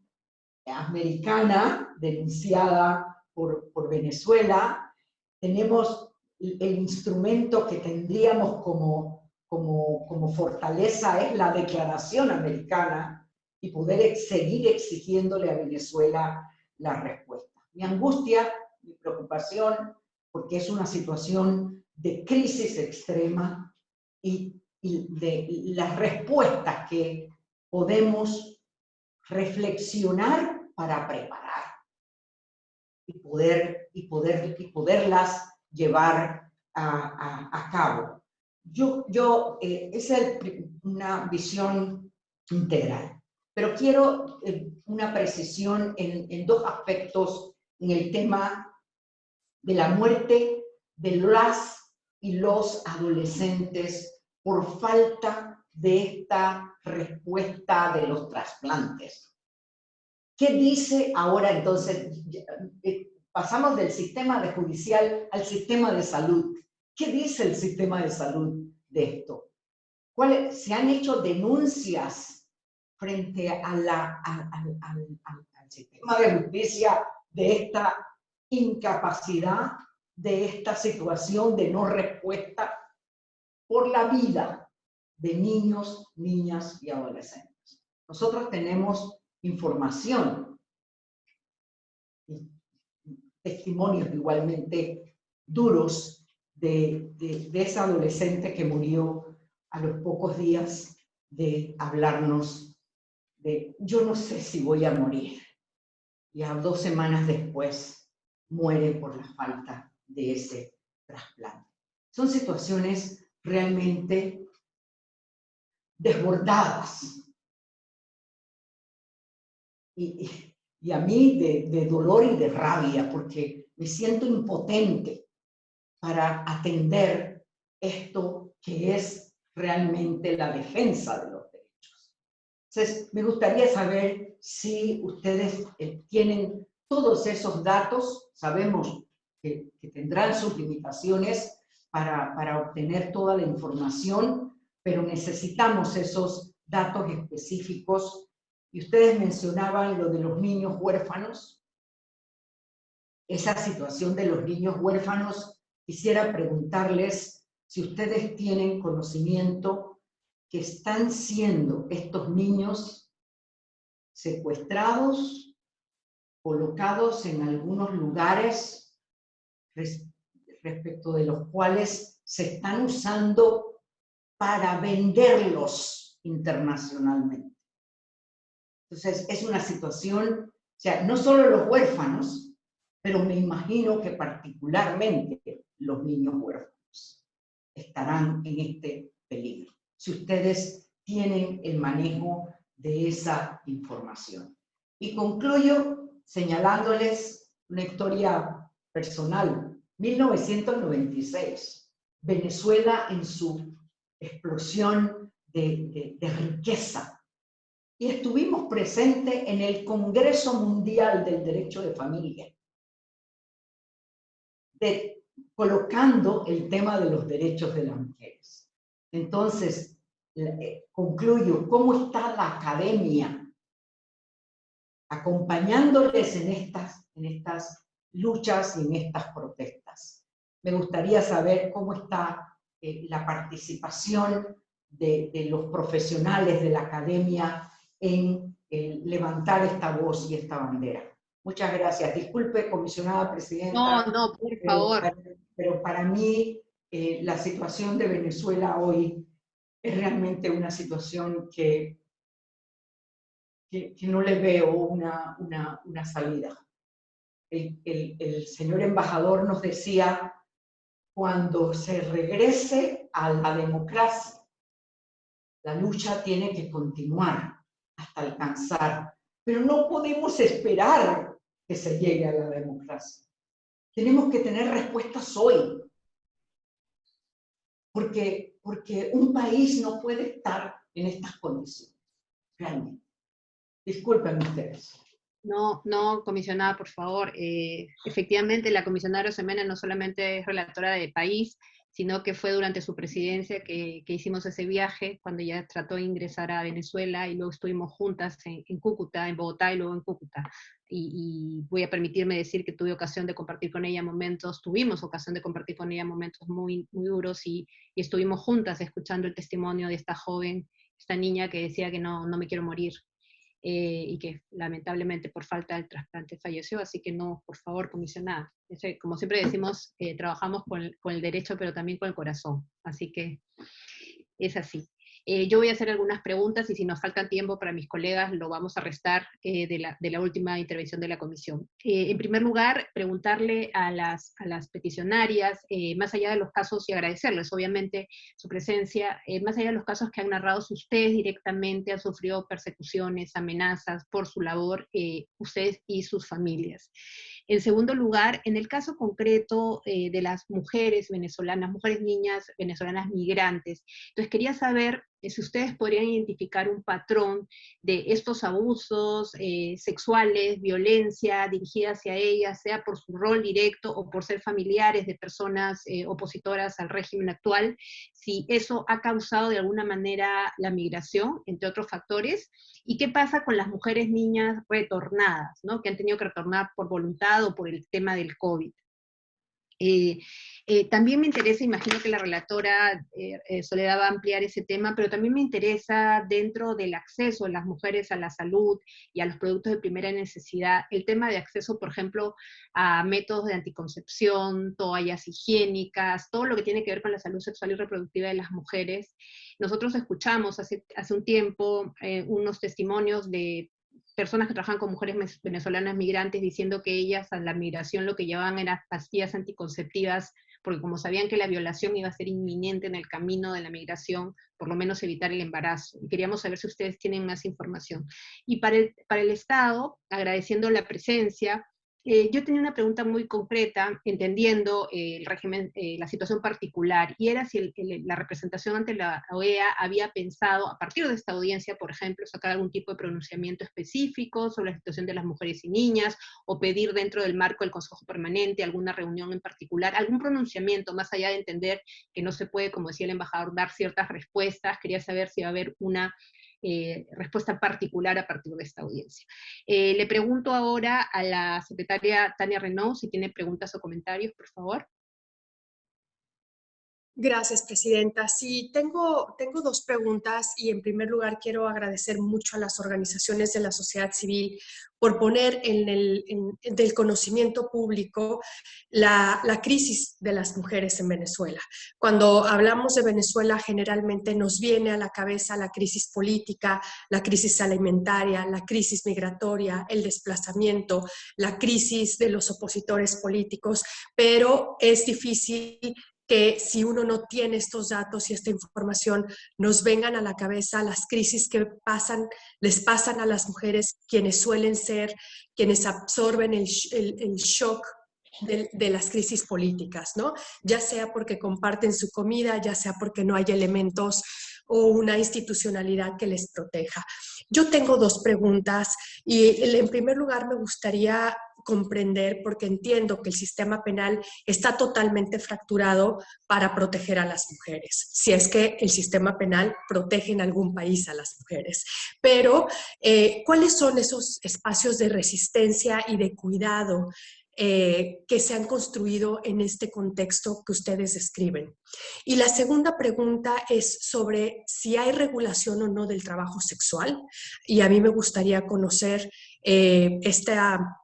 americana denunciada por, por Venezuela. Tenemos el instrumento que tendríamos como, como, como fortaleza es la declaración americana y poder seguir exigiéndole a Venezuela la respuesta. Mi angustia, mi preocupación, porque es una situación de crisis extrema y, de las respuestas que podemos reflexionar para preparar y, poder, y, poder, y poderlas llevar a, cabo. Yo, yo eh, esa es una visión integral. Pero quiero eh, una precisión en, dos aspectos en el tema de la muerte de las y los adolescentes por falta de esta respuesta de los trasplantes. ¿Qué dice ahora entonces? Eh, pasamos del sistema de judicial al sistema de salud. ¿Qué dice el sistema de salud de esto? ¿Cuáles, ¿Se han hecho denuncias frente a la, al sistema de justicia de esta incapacidad, de esta situación de no respuesta por la vida de niños, niñas y adolescentes. Nosotros tenemos información, testimonios igualmente duros de, de, de esa adolescente que murió a los pocos días de hablarnos yo no sé si voy a morir. Y a dos semanas después muere por la falta de ese trasplante. Son situaciones realmente desbordadas. Y, a mí de, de dolor y de rabia, porque me siento impotente para atender esto que es realmente la defensa de los entonces, me gustaría saber si ustedes eh, tienen todos esos datos, sabemos que, tendrán sus limitaciones para, para obtener toda la información, pero necesitamos esos datos específicos. Y ustedes mencionaban lo de los niños huérfanos, esa situación de los niños huérfanos, quisiera preguntarles si ustedes tienen conocimiento que están siendo estos niños secuestrados, colocados en algunos lugares respecto de los cuales se están usando para venderlos internacionalmente. Entonces, es una situación, o sea, no solo los huérfanos, pero me imagino que particularmente los niños huérfanos estarán en este peligro. Si ustedes tienen el manejo de esa información. Y concluyo señalándoles una historia personal. 1996, Venezuela en su explosión de, riqueza. Y estuvimos presentes en el Congreso Mundial del Derecho de Familia, colocando el tema de los derechos de las mujeres. Entonces, eh, concluyo, ¿cómo está la academia acompañándoles en estas, en estas luchas y en estas protestas? Me gustaría saber cómo está eh, la participación de, de, los profesionales de la academia en levantar esta voz y esta bandera. Muchas gracias. Disculpe, comisionada presidenta. No, no, por favor. Pero para, mí eh, la situación de Venezuela hoy es realmente una situación que, que, no le veo una, una, una salida. El, el, el, señor embajador nos decía, cuando se regrese a la democracia, la lucha tiene que continuar hasta alcanzar, pero no podemos esperar que se llegue a la democracia. Tenemos que tener respuestas hoy, porque, porque un país no puede estar en estas condiciones, realmente. Disculpen ustedes. No, no, comisionada, por favor. Eh, efectivamente, la comisionada Rosemena no solamente es relatora de país, sino que fue durante su presidencia que, que, hicimos ese viaje, cuando ella trató de ingresar a Venezuela, y luego estuvimos juntas en, en Cúcuta, en Bogotá y luego en Cúcuta. Y, y, voy a permitirme decir que tuve ocasión de compartir con ella momentos, tuvimos ocasión de compartir con ella momentos muy, muy duros, y, y estuvimos juntas escuchando el testimonio de esta joven, esta niña que decía que no, no me quiero morir, eh, y que lamentablemente por falta del trasplante falleció, así que no, por favor, comisionada. Como siempre decimos, eh, trabajamos con con el derecho, pero también con el corazón, así que es así. Eh, yo voy a hacer algunas preguntas y si nos falta tiempo para mis colegas lo vamos a restar eh, de, la, última intervención de la comisión. Eh, en primer lugar, preguntarle a las, peticionarias, más allá de los casos, y agradecerles obviamente su presencia, más allá de los casos que han narrado, si ustedes directamente han sufrido persecuciones, amenazas por su labor, ustedes y sus familias. En segundo lugar, en el caso concreto eh, de las mujeres venezolanas, mujeres niñas venezolanas migrantes, entonces quería saber si ustedes podrían identificar un patrón de estos abusos eh, sexuales, violencia dirigida hacia ellas, sea por su rol directo o por ser familiares de personas eh, opositoras al régimen actual, si eso ha causado de alguna manera la migración, entre otros factores, y qué pasa con las mujeres niñas retornadas, ¿no? que han tenido que retornar por voluntad o por el tema del COVID. Eh, eh, también me interesa, imagino que la relatora eh, eh, Soledad va a ampliar ese tema, pero también me interesa dentro del acceso de las mujeres a la salud y a los productos de primera necesidad, el tema de acceso, por ejemplo, a métodos de anticoncepción, toallas higiénicas, todo lo que tiene que ver con la salud sexual y reproductiva de las mujeres. Nosotros escuchamos hace, hace un tiempo unos testimonios de personas que trabajan con mujeres venezolanas migrantes diciendo que ellas a la migración lo que llevaban eran pastillas anticonceptivas, porque como sabían que la violación iba a ser inminente en el camino de la migración, por lo menos evitar el embarazo. Y queríamos saber si ustedes tienen más información. Y para el, para el Estado, agradeciendo la presencia, eh, yo tenía una pregunta muy concreta, entendiendo eh, el régimen, eh, la situación particular, y era si la representación ante la OEA había pensado, a partir de esta audiencia, por ejemplo, sacar algún tipo de pronunciamiento específico sobre la situación de las mujeres y niñas, o pedir dentro del marco del Consejo Permanente alguna reunión en particular, algún pronunciamiento, más allá de entender que no se puede, como decía el embajador, dar ciertas respuestas, quería saber si va a haber una eh, respuesta particular a partir de esta audiencia. Eh, le pregunto ahora a la secretaria Tania Renault si tiene preguntas o comentarios, por favor. Gracias, Presidenta. Sí, tengo, tengo dos preguntas y en primer lugar quiero agradecer mucho a las organizaciones de la sociedad civil por poner en el del conocimiento público la, la, crisis de las mujeres en Venezuela. Cuando hablamos de Venezuela generalmente nos viene a la cabeza la crisis política, la crisis alimentaria, la crisis migratoria, el desplazamiento, la crisis de los opositores políticos, pero es difícil que si uno no tiene estos datos y esta información, nos vengan a la cabeza las crisis que pasan, les pasan a las mujeres, quienes suelen ser, quienes absorben el, el, shock de, de, las crisis políticas, ¿no? Ya sea porque comparten su comida, ya sea porque no hay elementos o una institucionalidad que les proteja. Yo tengo dos preguntas y en primer lugar me gustaría comprender, porque entiendo que el sistema penal está totalmente fracturado para proteger a las mujeres, si es que el sistema penal protege en algún país a las mujeres. Pero, eh, ¿cuáles son esos espacios de resistencia y de cuidado eh, que se han construido en este contexto que ustedes describen. Y la segunda pregunta es sobre si hay regulación o no del trabajo sexual. Y a mí me gustaría conocer eh, esta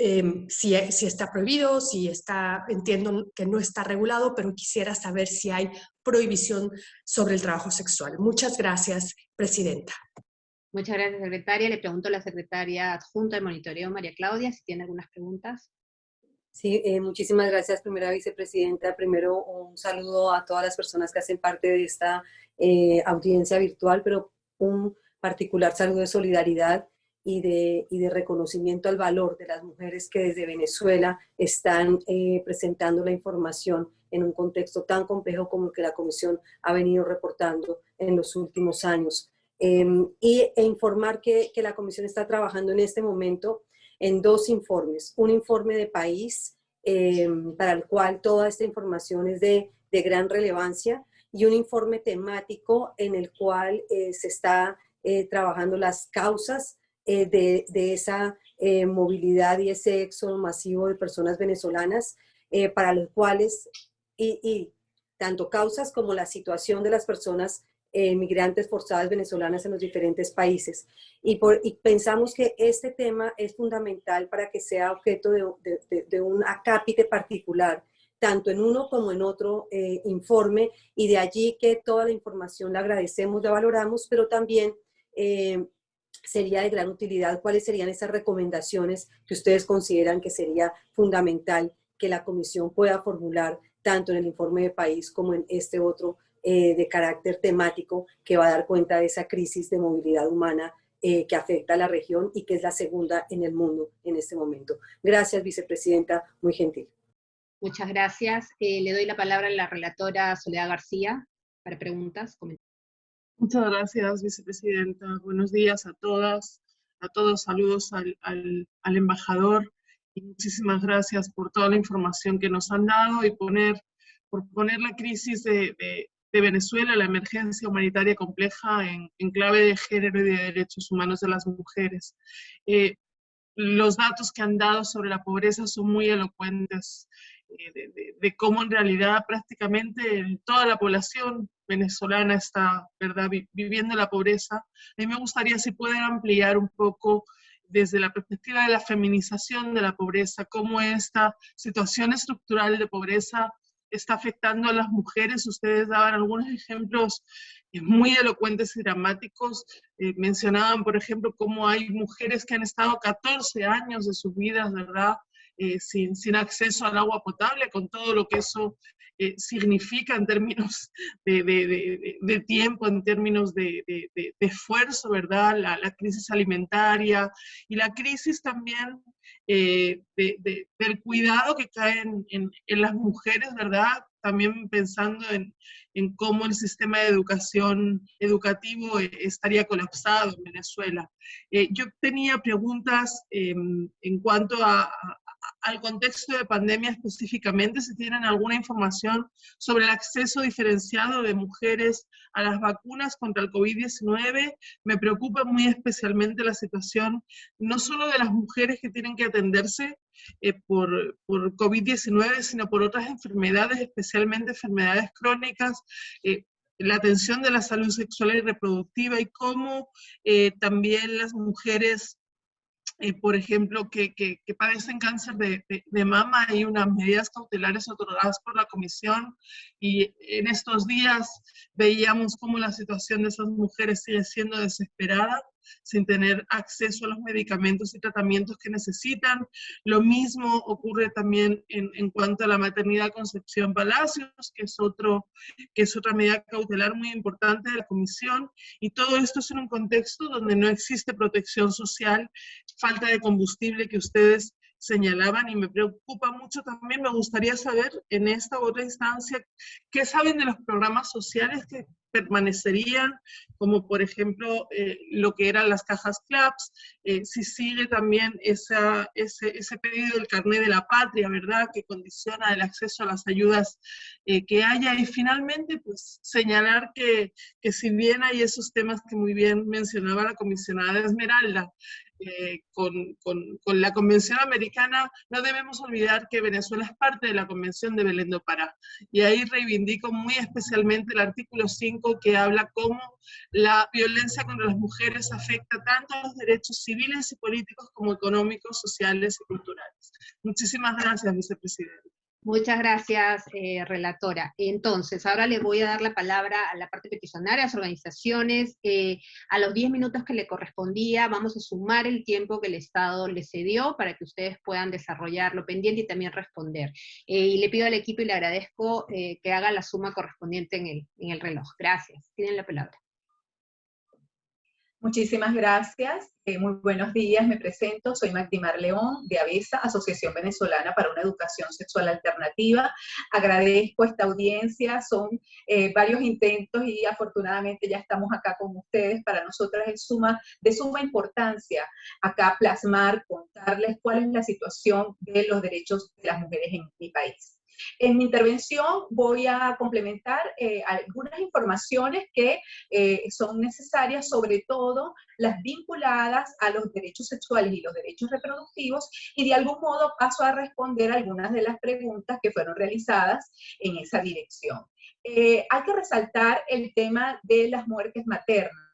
Em, si, si, está prohibido, si está, entiendo que no está regulado, pero quisiera saber si hay prohibición sobre el trabajo sexual. Muchas gracias, Presidenta. Muchas gracias, Secretaria. Le pregunto a la Secretaria Adjunta de Monitoreo, María Claudia, si tiene algunas preguntas. Sí, eh, muchísimas gracias, primera vicepresidenta. Primero, un saludo a todas las personas que hacen parte de esta eh, audiencia virtual, pero un particular saludo de solidaridad y de, y de, reconocimiento al valor de las mujeres que desde Venezuela están eh, presentando la información en un contexto tan complejo como el que la Comisión ha venido reportando en los últimos años. Em, y, e informar que, que, la Comisión está trabajando en este momento en dos informes. Un informe de país, em, para el cual toda esta información es de, de, gran relevancia, y un informe temático en el cual eh, se está eh, trabajando las causas eh, de, esa eh, movilidad y ese éxodo masivo de personas venezolanas para los cuales, y, tanto causas como la situación de las personas migrantes forzadas venezolanas en los diferentes países. Y, por, pensamos que este tema es fundamental para que sea objeto de, de, un acápite particular, tanto en uno como en otro informe, y de allí que toda la información la agradecemos, la valoramos, pero también sería de gran utilidad, cuáles serían esas recomendaciones que ustedes consideran que sería fundamental que la comisión pueda formular tanto en el informe de país como en este otro eh, de carácter temático que va a dar cuenta de esa crisis de movilidad humana eh, que afecta a la región y que es la segunda en el mundo en este momento. Gracias, vicepresidenta, muy gentil. Muchas gracias. Eh, le doy la palabra a la relatora Soledad García para preguntas, comentarios. Muchas gracias, vicepresidenta. Buenos días a todas, a todos. Saludos al, al, embajador y muchísimas gracias por toda la información que nos han dado y poner, por poner la crisis de, de, Venezuela, la emergencia humanitaria compleja en, clave de género y de derechos humanos de las mujeres. Eh, los datos que han dado sobre la pobreza son muy elocuentes. Eh, de, cómo en realidad prácticamente toda la población venezolana está ¿verdad? viviendo la pobreza. A mí me gustaría si pueden ampliar un poco desde la perspectiva de la feminización de la pobreza, cómo esta situación estructural de pobreza está afectando a las mujeres. Ustedes daban algunos ejemplos eh, muy elocuentes y dramáticos. Eh, mencionaban, por ejemplo, cómo hay mujeres que han estado 14 años de sus vidas, ¿verdad?, eh, sin, acceso al agua potable, con todo lo que eso eh, significa en términos de, tiempo, en términos de, esfuerzo, ¿verdad? La, crisis alimentaria y la crisis también eh, del cuidado que cae en, las mujeres, ¿verdad? También pensando en, cómo el sistema de educación educativo estaría colapsado en Venezuela. yo tenía preguntas em, en cuanto a, al contexto de pandemia específicamente, si tienen alguna información sobre el acceso diferenciado de mujeres a las vacunas contra el COVID-19. Me preocupa muy especialmente la situación no solo de las mujeres que tienen que atenderse eh, por, por COVID-19, sino por otras enfermedades, especialmente enfermedades crónicas, eh, la atención de la salud sexual y reproductiva y cómo eh, también las mujeres eh, por ejemplo, que, que, padecen cáncer de, de, mama, hay unas medidas cautelares otorgadas por la comisión. Y en estos días veíamos cómo la situación de esas mujeres sigue siendo desesperada sin tener acceso a los medicamentos y tratamientos que necesitan. Lo mismo ocurre también en, en cuanto a la maternidad Concepción Palacios, que es, otro, que es otra medida cautelar muy importante de la Comisión, y todo esto es en un contexto donde no existe protección social, falta de combustible que ustedes señalaban y me preocupa mucho también, me gustaría saber en esta otra instancia, ¿qué saben de los programas sociales que permanecerían, como por ejemplo eh, lo que eran las cajas CLAPS, eh, si sigue también esa, ese, ese, pedido del carnet de la patria, ¿verdad?, que condiciona el acceso a las ayudas eh, que haya. Y finalmente, pues señalar que, que si bien hay esos temas que muy bien mencionaba la comisionada Esmeralda, eh, con, con, con, la Convención Americana, no debemos olvidar que Venezuela es parte de la Convención de Belén do Pará. Y ahí reivindico muy especialmente el artículo 5 que habla cómo la violencia contra las mujeres afecta tanto a los derechos civiles y políticos como económicos, sociales y culturales. Muchísimas gracias, vicepresidente. Muchas gracias, eh, relatora. Entonces, ahora le voy a dar la palabra a la parte peticionaria, a las organizaciones. Eh, a los 10 minutos que le correspondía, vamos a sumar el tiempo que el Estado le cedió para que ustedes puedan desarrollar lo pendiente y también responder. Eh, y le pido al equipo y le agradezco que haga la suma correspondiente en el, en el reloj. Gracias. Tienen la palabra. Muchísimas gracias. Eh, muy buenos días. Me presento. Soy Magdimar León de ABESA, Asociación Venezolana para una Educación Sexual Alternativa. Agradezco esta audiencia. Son eh, varios intentos y afortunadamente ya estamos acá con ustedes. Para nosotras es suma, de suma importancia acá plasmar, contarles cuál es la situación de los derechos de las mujeres en mi país. En mi intervención voy a complementar eh, algunas informaciones que eh, son necesarias, sobre todo las vinculadas a los derechos sexuales y los derechos reproductivos, y de algún modo paso a responder algunas de las preguntas que fueron realizadas en esa dirección. Eh, hay que resaltar el tema de las muertes maternas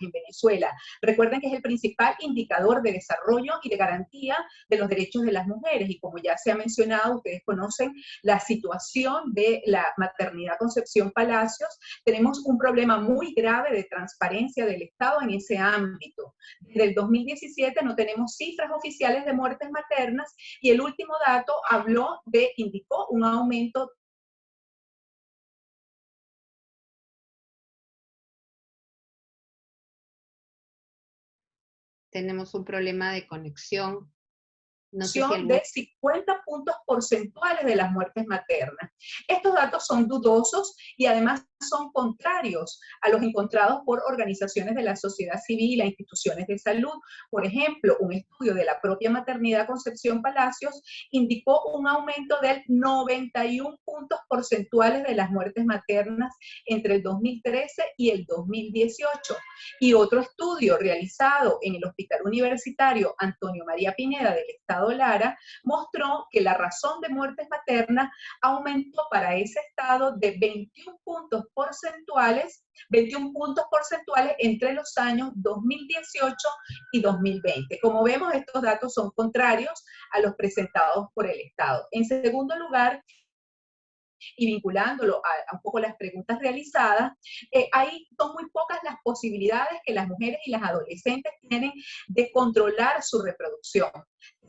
en Venezuela. Recuerden que es el principal indicador de desarrollo y de garantía de los derechos de las mujeres y como ya se ha mencionado, ustedes conocen la situación de la maternidad Concepción Palacios, tenemos un problema muy grave de transparencia del Estado en ese ámbito. Desde el 2017 no tenemos cifras oficiales de muertes maternas y el último dato habló de, indicó un aumento tenemos un problema de conexión no de 50 puntos porcentuales de las muertes maternas. Estos datos son dudosos y además son contrarios a los encontrados por organizaciones de la sociedad civil e instituciones de salud. Por ejemplo, un estudio de la propia maternidad Concepción Palacios indicó un aumento del 91 puntos porcentuales de las muertes maternas entre el 2013 y el 2018. Y otro estudio realizado en el Hospital Universitario Antonio María Pineda del Estado Lara, mostró que la razón de muertes maternas aumentó para ese estado de 21 puntos porcentuales 21 puntos porcentuales entre los años 2018 y 2020. Como vemos, estos datos son contrarios a los presentados por el Estado. En segundo lugar, y vinculándolo a, un poco las preguntas realizadas, eh, hay, son muy pocas las posibilidades que las mujeres y las adolescentes tienen de controlar su reproducción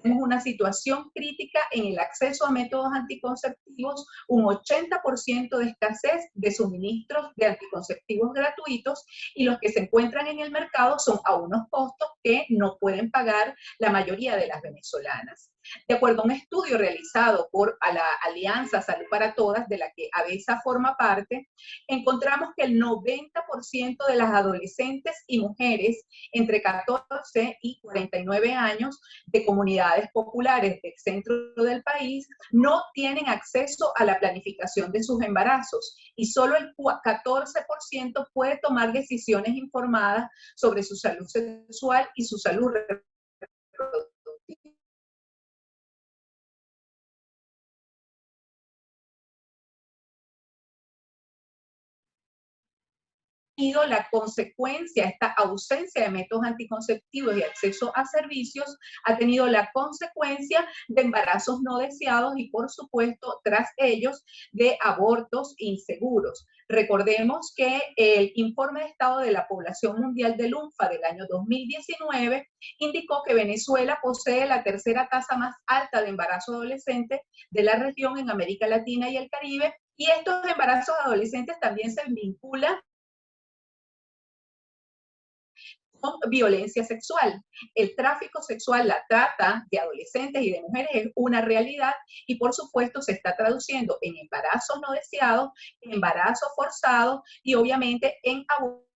tenemos una situación crítica en el acceso a métodos anticonceptivos, un 80% de escasez de suministros de anticonceptivos gratuitos y los que se encuentran en el mercado son a unos costos que no pueden pagar la mayoría de las venezolanas. De acuerdo a un estudio realizado por la Alianza Salud para Todas, de la que ABESA forma parte, encontramos que el 90% de las adolescentes y mujeres entre 14 y 49 años de comunidades populares del centro del país no tienen acceso a la planificación de sus embarazos y solo el 14% puede tomar decisiones informadas sobre su salud sexual y su salud reproductiva tenido la consecuencia, esta ausencia de métodos anticonceptivos y acceso a servicios, ha tenido la consecuencia de embarazos no deseados y por supuesto tras ellos de abortos inseguros. Recordemos que el informe de estado de la población mundial del UNFA del año 2019 indicó que Venezuela posee la tercera tasa más alta de embarazo adolescente de la región en América Latina y el Caribe y estos embarazos adolescentes también se vinculan violencia sexual. El tráfico sexual, la trata de adolescentes y de mujeres es una realidad y por supuesto se está traduciendo en embarazos no deseados, embarazos forzados y obviamente en abusos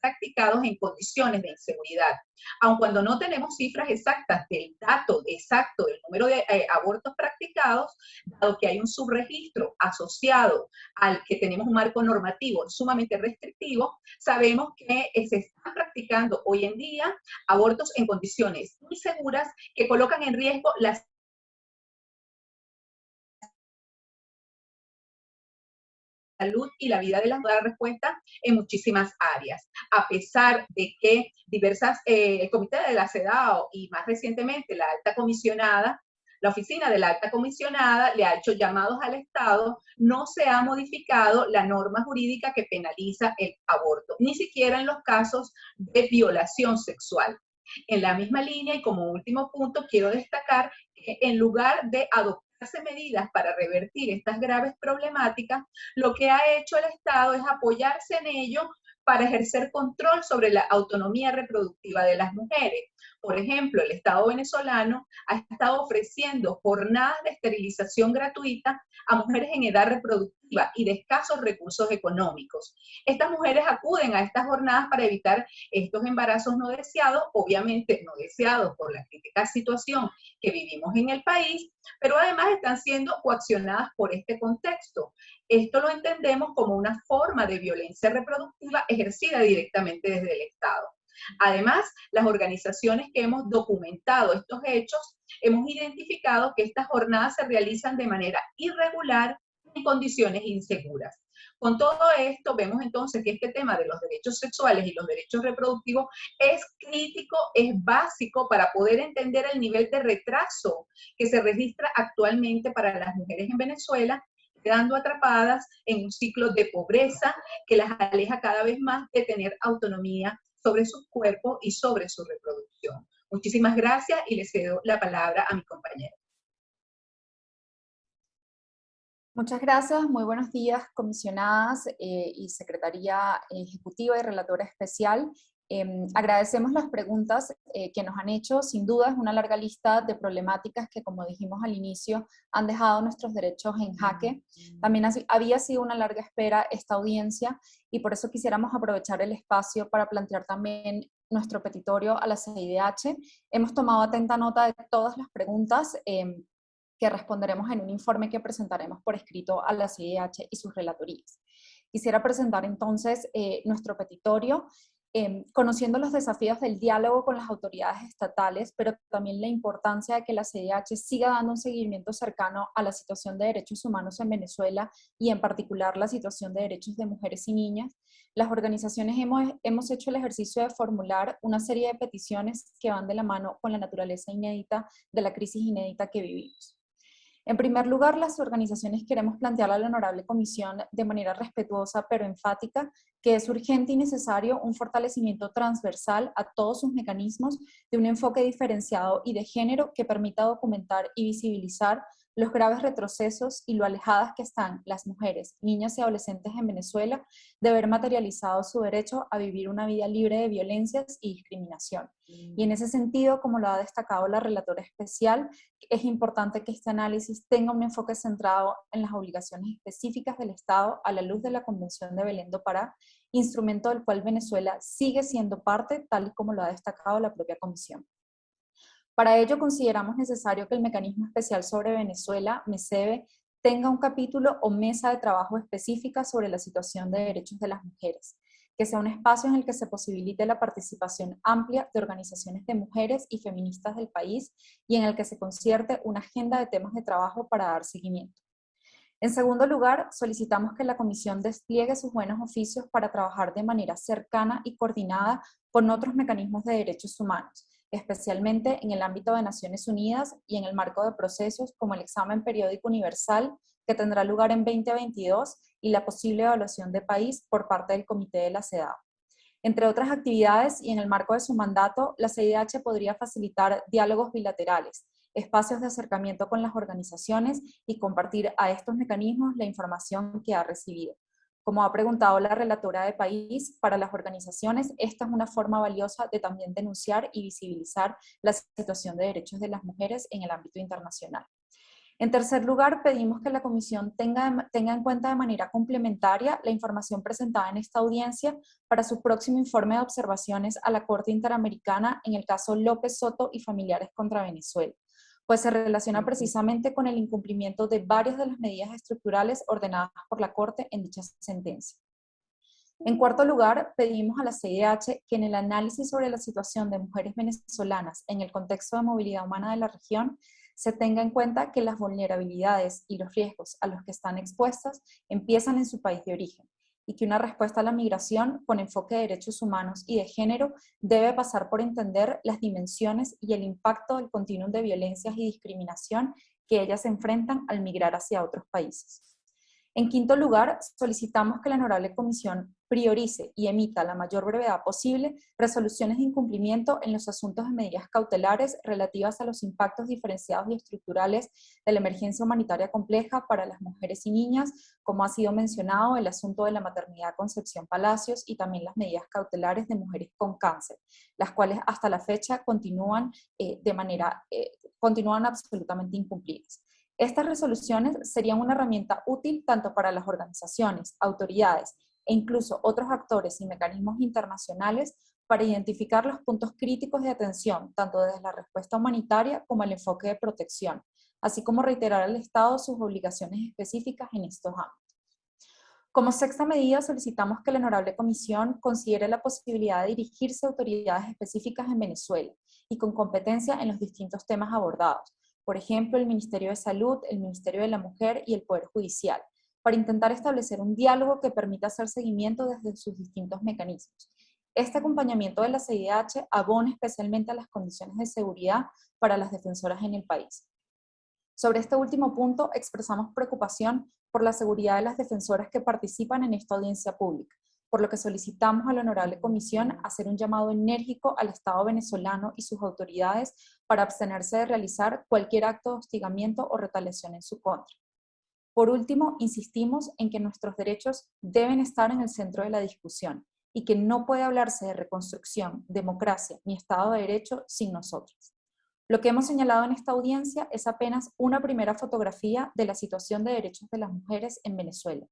practicados en condiciones de inseguridad. Aun cuando no tenemos cifras exactas del dato exacto del número de eh, abortos practicados, dado que hay un subregistro asociado al que tenemos un marco normativo sumamente restrictivo, sabemos que eh, se están practicando hoy en día abortos en condiciones inseguras que colocan en riesgo las salud y la vida de las dar respuesta en muchísimas áreas. A pesar de que diversas, eh, el Comité de la CEDAW y más recientemente la alta comisionada la oficina de la alta comisionada le ha hecho llamados al Estado, no se ha modificado la norma jurídica que penaliza el aborto, ni siquiera en los casos de violación sexual. En la misma línea y como último punto, quiero destacar que en lugar de adoptar medidas para revertir estas graves problemáticas, lo que ha hecho el Estado es apoyarse en ello para ejercer control sobre la autonomía reproductiva de las mujeres. Por ejemplo, el Estado venezolano ha estado ofreciendo jornadas de esterilización gratuita a mujeres en edad reproductiva y de escasos recursos económicos. Estas mujeres acuden a estas jornadas para evitar estos embarazos no deseados, obviamente no deseados por la crítica situación que vivimos en el país, pero además están siendo coaccionadas por este contexto. Esto lo entendemos como una forma de violencia reproductiva ejercida directamente desde el Estado. Además, las organizaciones que hemos documentado estos hechos, hemos identificado que estas jornadas se realizan de manera irregular en condiciones inseguras. Con todo esto, vemos entonces que este tema de los derechos sexuales y los derechos reproductivos es crítico, es básico para poder entender el nivel de retraso que se registra actualmente para las mujeres en Venezuela quedando atrapadas en un ciclo de pobreza que las aleja cada vez más de tener autonomía sobre su cuerpo y sobre su reproducción. Muchísimas gracias y le cedo la palabra a mi compañero. Muchas gracias, muy buenos días comisionadas eh, y Secretaría Ejecutiva y Relatora Especial. Em, agradecemos las preguntas eh, que nos han hecho. Sin duda es una larga lista de problemáticas que, como dijimos al inicio, han dejado nuestros derechos en jaque. También había sido una larga espera esta audiencia y por eso quisiéramos aprovechar el espacio para plantear también nuestro petitorio a la CIDH. Hemos tomado atenta nota de todas las preguntas em, que responderemos en un informe que presentaremos por escrito a la CIDH y sus relatorías. Quisiera presentar entonces eh, nuestro petitorio Em, conociendo los desafíos del diálogo con las autoridades estatales, pero también la importancia de que la CDH siga dando un seguimiento cercano a la situación de derechos humanos en Venezuela y en particular la situación de derechos de mujeres y niñas. Las organizaciones hemos, hemos hecho el ejercicio de formular una serie de peticiones que van de la mano con la naturaleza inédita de la crisis inédita que vivimos. En primer lugar, las organizaciones queremos plantear a la Honorable Comisión de manera respetuosa pero enfática que es urgente y necesario un fortalecimiento transversal a todos sus mecanismos de un enfoque diferenciado y de género que permita documentar y visibilizar los graves retrocesos y lo alejadas que están las mujeres, niñas y adolescentes en Venezuela de ver materializado su derecho a vivir una vida libre de violencias y discriminación. Y en ese sentido, como lo ha destacado la relatora especial, es importante que este análisis tenga un enfoque centrado en las obligaciones específicas del Estado a la luz de la Convención de Belén do Pará, instrumento del cual Venezuela sigue siendo parte, tal y como lo ha destacado la propia Comisión. Para ello consideramos necesario que el Mecanismo Especial sobre Venezuela, MESEVE, tenga un capítulo o mesa de trabajo específica sobre la situación de derechos de las mujeres, que sea un espacio en el que se posibilite la participación amplia de organizaciones de mujeres y feministas del país y en el que se concierte una agenda de temas de trabajo para dar seguimiento. En segundo lugar, solicitamos que la Comisión despliegue sus buenos oficios para trabajar de manera cercana y coordinada con otros mecanismos de derechos humanos, especialmente en el ámbito de Naciones Unidas y en el marco de procesos como el examen periódico universal, que tendrá lugar en 2022, y la posible evaluación de país por parte del Comité de la CEDAW. Entre otras actividades y en el marco de su mandato, la CIDH podría facilitar diálogos bilaterales, espacios de acercamiento con las organizaciones y compartir a estos mecanismos la información que ha recibido. Como ha preguntado la relatora de país, para las organizaciones esta es una forma valiosa de también denunciar y visibilizar la situación de derechos de las mujeres en el ámbito internacional. En tercer lugar, pedimos que la Comisión tenga, tenga, en cuenta de manera complementaria la información presentada en esta audiencia para su próximo informe de observaciones a la Corte Interamericana en el caso López Soto y familiares contra Venezuela pues se relaciona precisamente con el incumplimiento de varias de las medidas estructurales ordenadas por la Corte en dicha sentencia. En cuarto lugar, pedimos a la CIDH que en el análisis sobre la situación de mujeres venezolanas en el contexto de movilidad humana de la región, se tenga en cuenta que las vulnerabilidades y los riesgos a los que están expuestas empiezan en su país de origen, y que una respuesta a la migración con enfoque de derechos humanos y de género debe pasar por entender las dimensiones y el impacto del continuum de violencias y discriminación que ellas enfrentan al migrar hacia otros países. En quinto lugar, solicitamos que la Honorable Comisión priorice y emita a la mayor brevedad posible resoluciones de incumplimiento en los asuntos de medidas cautelares relativas a los impactos diferenciados y estructurales de la emergencia humanitaria compleja para las mujeres y niñas, como ha sido mencionado el asunto de la maternidad Concepción Palacios y también las medidas cautelares de mujeres con cáncer, las cuales hasta la fecha continúan eh, de manera, eh, continúan absolutamente incumplidas. Estas resoluciones serían una herramienta útil tanto para las organizaciones, autoridades e incluso otros actores y mecanismos internacionales para identificar los puntos críticos de atención, tanto desde la respuesta humanitaria como el enfoque de protección, así como reiterar al Estado sus obligaciones específicas en estos ámbitos. Como sexta medida, solicitamos que la Honorable Comisión considere la posibilidad de dirigirse a autoridades específicas en Venezuela y con competencia en los distintos temas abordados, por ejemplo, el Ministerio de Salud, el Ministerio de la Mujer y el Poder Judicial, para intentar establecer un diálogo que permita hacer seguimiento desde sus distintos mecanismos. Este acompañamiento de la CIDH abona especialmente a las condiciones de seguridad para las defensoras en el país. Sobre este último punto, expresamos preocupación por la seguridad de las defensoras que participan en esta audiencia pública, por lo que solicitamos a la Honorable Comisión hacer un llamado enérgico al Estado venezolano y sus autoridades para abstenerse de realizar cualquier acto de hostigamiento o retaliación en su contra. Por último, insistimos en que nuestros derechos deben estar en el centro de la discusión y que no puede hablarse de reconstrucción, democracia ni Estado de Derecho sin nosotros. Lo que hemos señalado en esta audiencia es apenas una primera fotografía de la situación de derechos de las mujeres en Venezuela,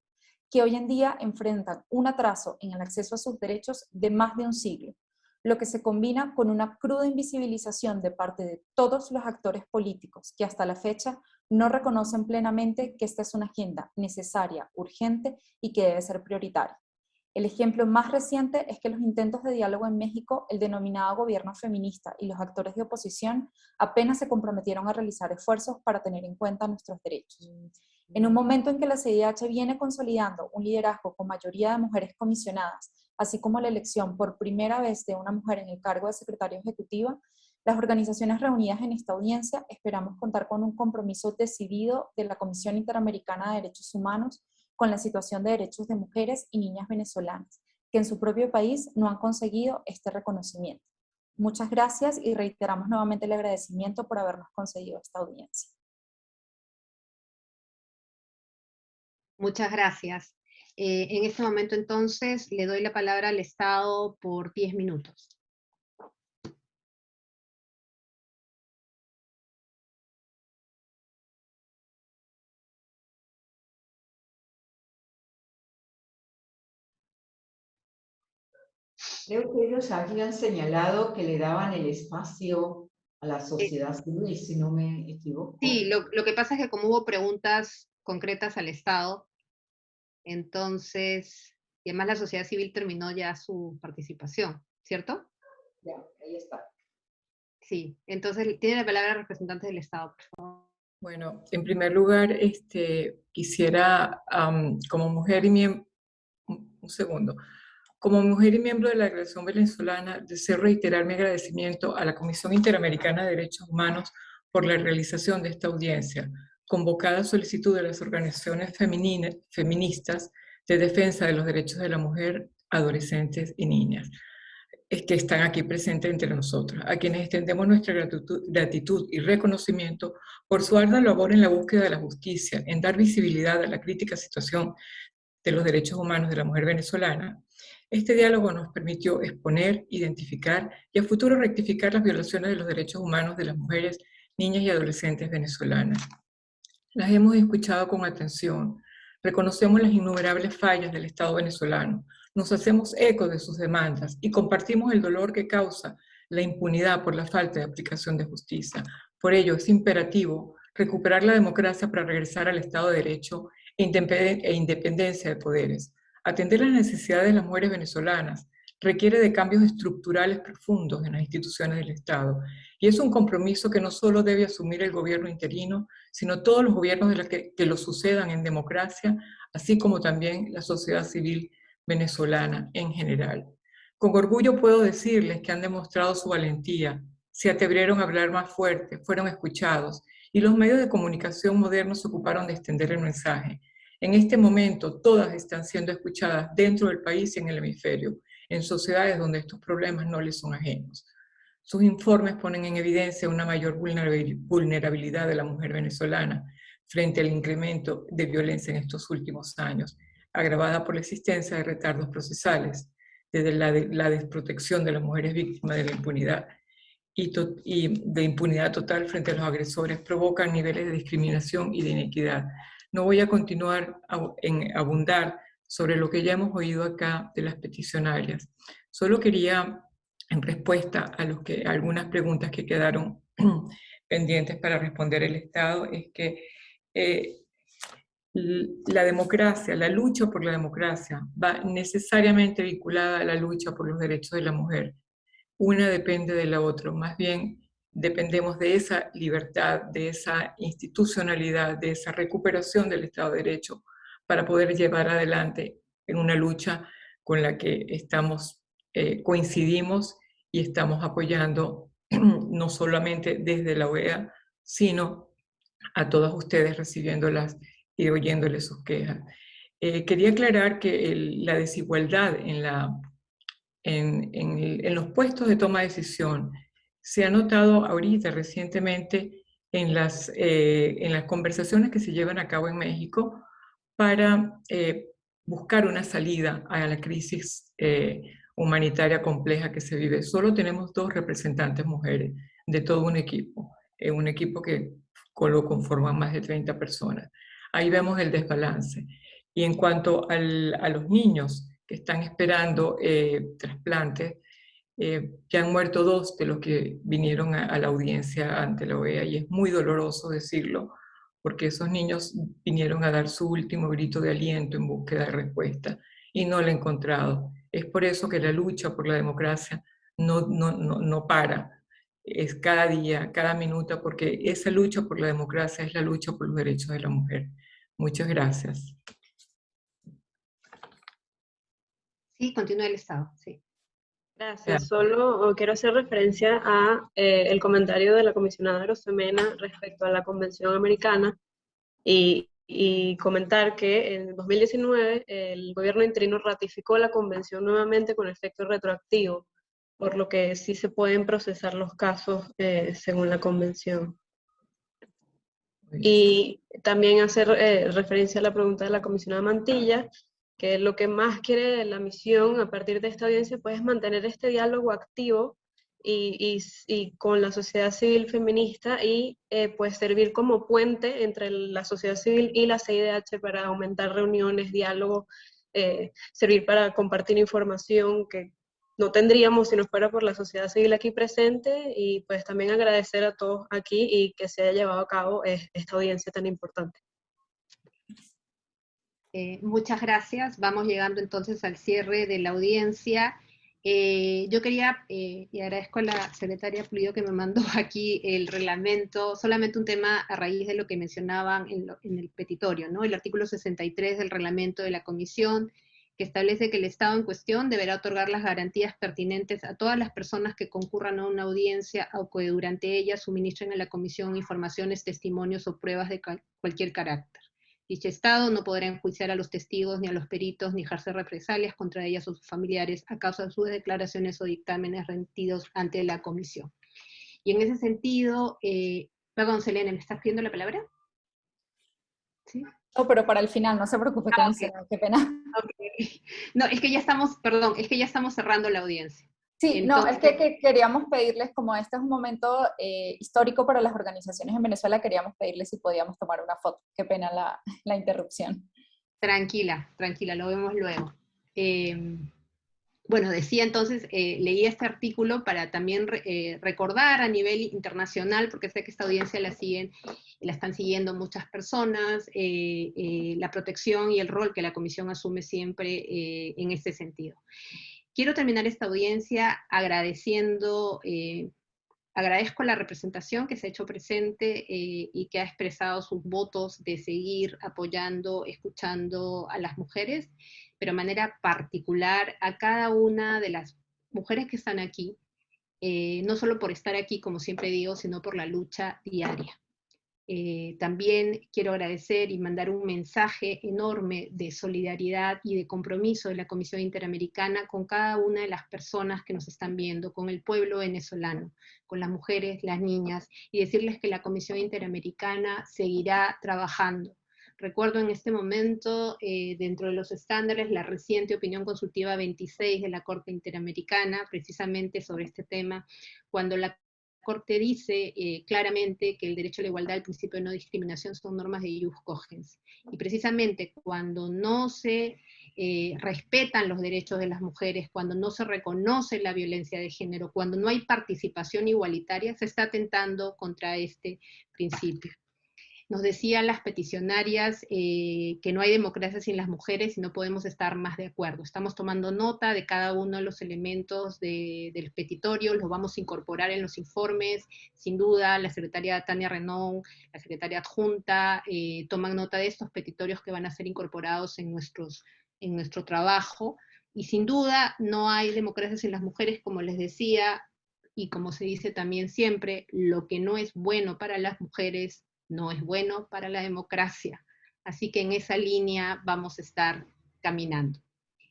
que hoy en día enfrentan un atraso en el acceso a sus derechos de más de un siglo, lo que se combina con una cruda invisibilización de parte de todos los actores políticos que hasta la fecha no reconocen plenamente que esta es una agenda necesaria, urgente y que debe ser prioritaria. El ejemplo más reciente es que los intentos de diálogo en México, el denominado gobierno feminista y los actores de oposición apenas se comprometieron a realizar esfuerzos para tener en cuenta nuestros derechos. En un momento en que la CIDH viene consolidando un liderazgo con mayoría de mujeres comisionadas, así como la elección por primera vez de una mujer en el cargo de secretaria ejecutiva, las organizaciones reunidas en esta audiencia esperamos contar con un compromiso decidido de la Comisión Interamericana de Derechos Humanos con la situación de derechos de mujeres y niñas venezolanas, que en su propio país no han conseguido este reconocimiento. Muchas gracias y reiteramos nuevamente el agradecimiento por habernos concedido esta audiencia. Muchas gracias. Eh, en este momento entonces le doy la palabra al Estado por 10 minutos. Creo que ellos habían señalado que le daban el espacio a la sociedad civil, si no me equivoco. Sí, lo, lo que pasa es que como hubo preguntas concretas al Estado, entonces, y además la sociedad civil terminó ya su participación, ¿cierto? Ya, ahí está. Sí, entonces tiene la palabra el representante del Estado, por favor. Bueno, en primer lugar, este, quisiera, como mujer y miembro, un segundo, como mujer y miembro de la delegación venezolana, deseo reiterar mi agradecimiento a la Comisión Interamericana de Derechos Humanos por la realización de esta audiencia, convocada solicitud de las organizaciones feministas de defensa de los derechos de la mujer, adolescentes y niñas que están aquí presentes entre nosotros, a quienes extendemos nuestra gratitud, gratitud, y reconocimiento por su ardua labor en la búsqueda de la justicia, en dar visibilidad a la crítica situación de los derechos humanos de la mujer venezolana. Este diálogo nos permitió exponer, identificar y a futuro rectificar las violaciones de los derechos humanos de las mujeres, niñas y adolescentes venezolanas. Las hemos escuchado con atención, reconocemos las innumerables fallas del Estado venezolano, nos hacemos eco de sus demandas y compartimos el dolor que causa la impunidad por la falta de aplicación de justicia. Por ello, es imperativo recuperar la democracia para regresar al Estado de Derecho e, e independencia de poderes. Atender las necesidades de las mujeres venezolanas requiere de cambios estructurales profundos en las instituciones del Estado. Y es un compromiso que no solo debe asumir el gobierno interino, sino todos los gobiernos de los que, que lo sucedan en democracia, así como también la sociedad civil venezolana en general. Con orgullo puedo decirles que han demostrado su valentía, se atrevieron a hablar más fuerte, fueron escuchados y los medios de comunicación modernos se ocuparon de extender el mensaje. En este momento todas están siendo escuchadas dentro del país y en el hemisferio, en sociedades donde estos problemas no les son ajenos. Sus informes ponen en evidencia una mayor vulnerabilidad de la mujer venezolana frente al incremento de violencia en estos últimos años agravada por la existencia de retardos procesales, desde la, desprotección de las mujeres víctimas de la impunidad y, y, de impunidad total frente a los agresores, provocan niveles de discriminación y de inequidad. No voy a continuar en abundar sobre lo que ya hemos oído acá de las peticionarias. Solo quería, en respuesta a, los que, algunas preguntas que quedaron pendientes para responder el Estado, es que eh, la democracia, la lucha por la democracia va necesariamente vinculada a la lucha por los derechos de la mujer. Una depende de la otra, más bien dependemos de esa libertad, de esa institucionalidad, de esa recuperación del Estado de Derecho para poder llevar adelante en una lucha con la que estamos, eh, coincidimos y estamos apoyando no solamente desde la OEA, sino a todas ustedes recibiéndolas y oyéndole sus quejas. Eh, quería aclarar que la desigualdad en, la, en, en, los puestos de toma de decisión se ha notado ahorita recientemente en las, eh, en las conversaciones que se llevan a cabo en México para eh, buscar una salida a la crisis humanitaria compleja que se vive. Solo tenemos dos representantes mujeres de todo un equipo, un equipo que lo conforman más de 30 personas. Ahí vemos el desbalance. Y en cuanto a los niños que están esperando eh, trasplantes, eh, ya han muerto dos de los que vinieron a, la audiencia ante la OEA y es muy doloroso decirlo, porque esos niños vinieron a dar su último grito de aliento en búsqueda de respuesta y no lo han encontrado. Es por eso que la lucha por la democracia no, no, no, no para, es cada día, cada minuto, porque esa lucha por la democracia es la lucha por los derechos de la mujer. Muchas gracias. Sí, continúa el Estado, sí. Gracias. Solo quiero hacer referencia a eh, el comentario de la comisionada Rosemena respecto a la Convención Americana y, y, comentar que en 2019 el gobierno interino ratificó la convención nuevamente con efecto retroactivo por lo que sí se pueden procesar los casos eh, según la convención. Y también hacer eh, referencia a la pregunta de la comisionada Mantilla, que lo que más quiere la misión a partir de esta audiencia pues, es mantener este diálogo activo y, y, con la sociedad civil feminista y eh, pues servir como puente entre la sociedad civil y la CIDH para aumentar reuniones, diálogo, servir para compartir información que no tendríamos si no fuera por la sociedad civil aquí presente y pues también agradecer a todos aquí y que se haya llevado a cabo esta audiencia tan importante. Eh, muchas gracias. Vamos llegando entonces al cierre de la audiencia Eh, yo quería, eh, y agradezco a la secretaria Pulido que me mandó aquí el reglamento, solamente un tema a raíz de lo que mencionaban en, en, el petitorio, ¿no? El artículo 63 del reglamento de la comisión, que establece que el Estado en cuestión deberá otorgar las garantías pertinentes a todas las personas que concurran a una audiencia o que durante ella suministren a la comisión informaciones, testimonios o pruebas de cualquier carácter. Dicho Estado no podrá enjuiciar a los testigos ni a los peritos ni ejercer represalias contra ellas o sus familiares a causa de sus declaraciones o dictámenes rendidos ante la comisión. Y en ese sentido, eh, perdón, Selene, ¿me estás pidiendo la palabra? ¿Sí? No, pero para el final, no se preocupe, ah, qué pena. No, es que ya estamos, perdón, es que ya estamos cerrando la audiencia. Sí, no, es que, queríamos pedirles, como este es un momento eh, histórico para las organizaciones en Venezuela, queríamos pedirles si podíamos tomar una foto. Qué pena la, la interrupción. Tranquila, tranquila, lo vemos luego. Em, bueno, decía entonces, eh, leí este artículo para también eh, recordar a nivel internacional, porque sé que esta audiencia la siguen, la están siguiendo muchas personas, la protección y el rol que la Comisión asume siempre en este sentido. Quiero terminar esta audiencia agradeciendo, eh, agradezco la representación que se ha hecho presente eh, y que ha expresado sus votos de seguir apoyando, escuchando a las mujeres, pero de manera particular a cada una de las mujeres que están aquí, eh, no solo por estar aquí, como siempre digo, sino por la lucha diaria. Eh, también quiero agradecer y mandar un mensaje enorme de solidaridad y de compromiso de la Comisión Interamericana con cada una de las personas que nos están viendo, con el pueblo venezolano, con las mujeres, las niñas, y decirles que la Comisión Interamericana seguirá trabajando. Recuerdo en este momento, eh, dentro de los estándares, la reciente opinión consultiva 26 de la Corte Interamericana, precisamente sobre este tema, cuando la Corte dice eh, claramente que el derecho a la igualdad, el principio de no discriminación son normas de jus cogens. Y precisamente cuando no se eh, respetan los derechos de las mujeres, cuando no se reconoce la violencia de género, cuando no hay participación igualitaria, se está atentando contra este principio. Nos decían las peticionarias eh, que no hay democracia sin las mujeres y no podemos estar más de acuerdo. Estamos tomando nota de cada uno de los elementos del petitorio, los vamos a incorporar en los informes. Sin duda, la secretaria Tania Renón, la secretaria adjunta, eh, toman nota de estos petitorios que van a ser incorporados en, nuestros, en nuestro trabajo. Y sin duda, no hay democracia sin las mujeres, como les decía, y como se dice también siempre, lo que no es bueno para las mujeres no es bueno para la democracia. Así que en esa línea vamos a estar caminando.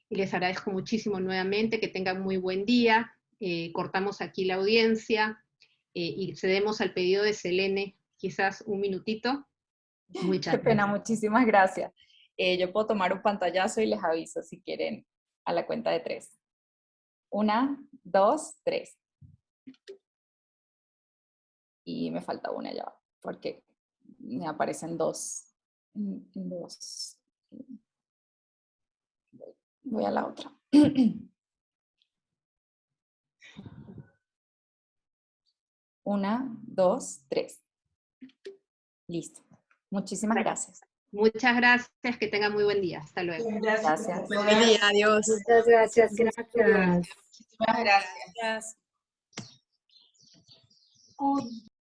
Y les agradezco muchísimo nuevamente, que tengan muy buen día. Eh, cortamos aquí la audiencia eh, y cedemos al pedido de Selene, quizás un minutito. Muchas Qué pena, muchísimas gracias. Eh, yo puedo tomar un pantallazo y les aviso si quieren a la cuenta de tres. Una, dos, tres. Y me falta una ya, porque me aparecen dos, dos. Voy a la otra. Una, dos, tres. Listo. Muchísimas gracias. Muchas gracias, que tengan muy buen día. Hasta luego. Gracias. Buen día, adiós. Muchas gracias, gracias. Muchísimas gracias.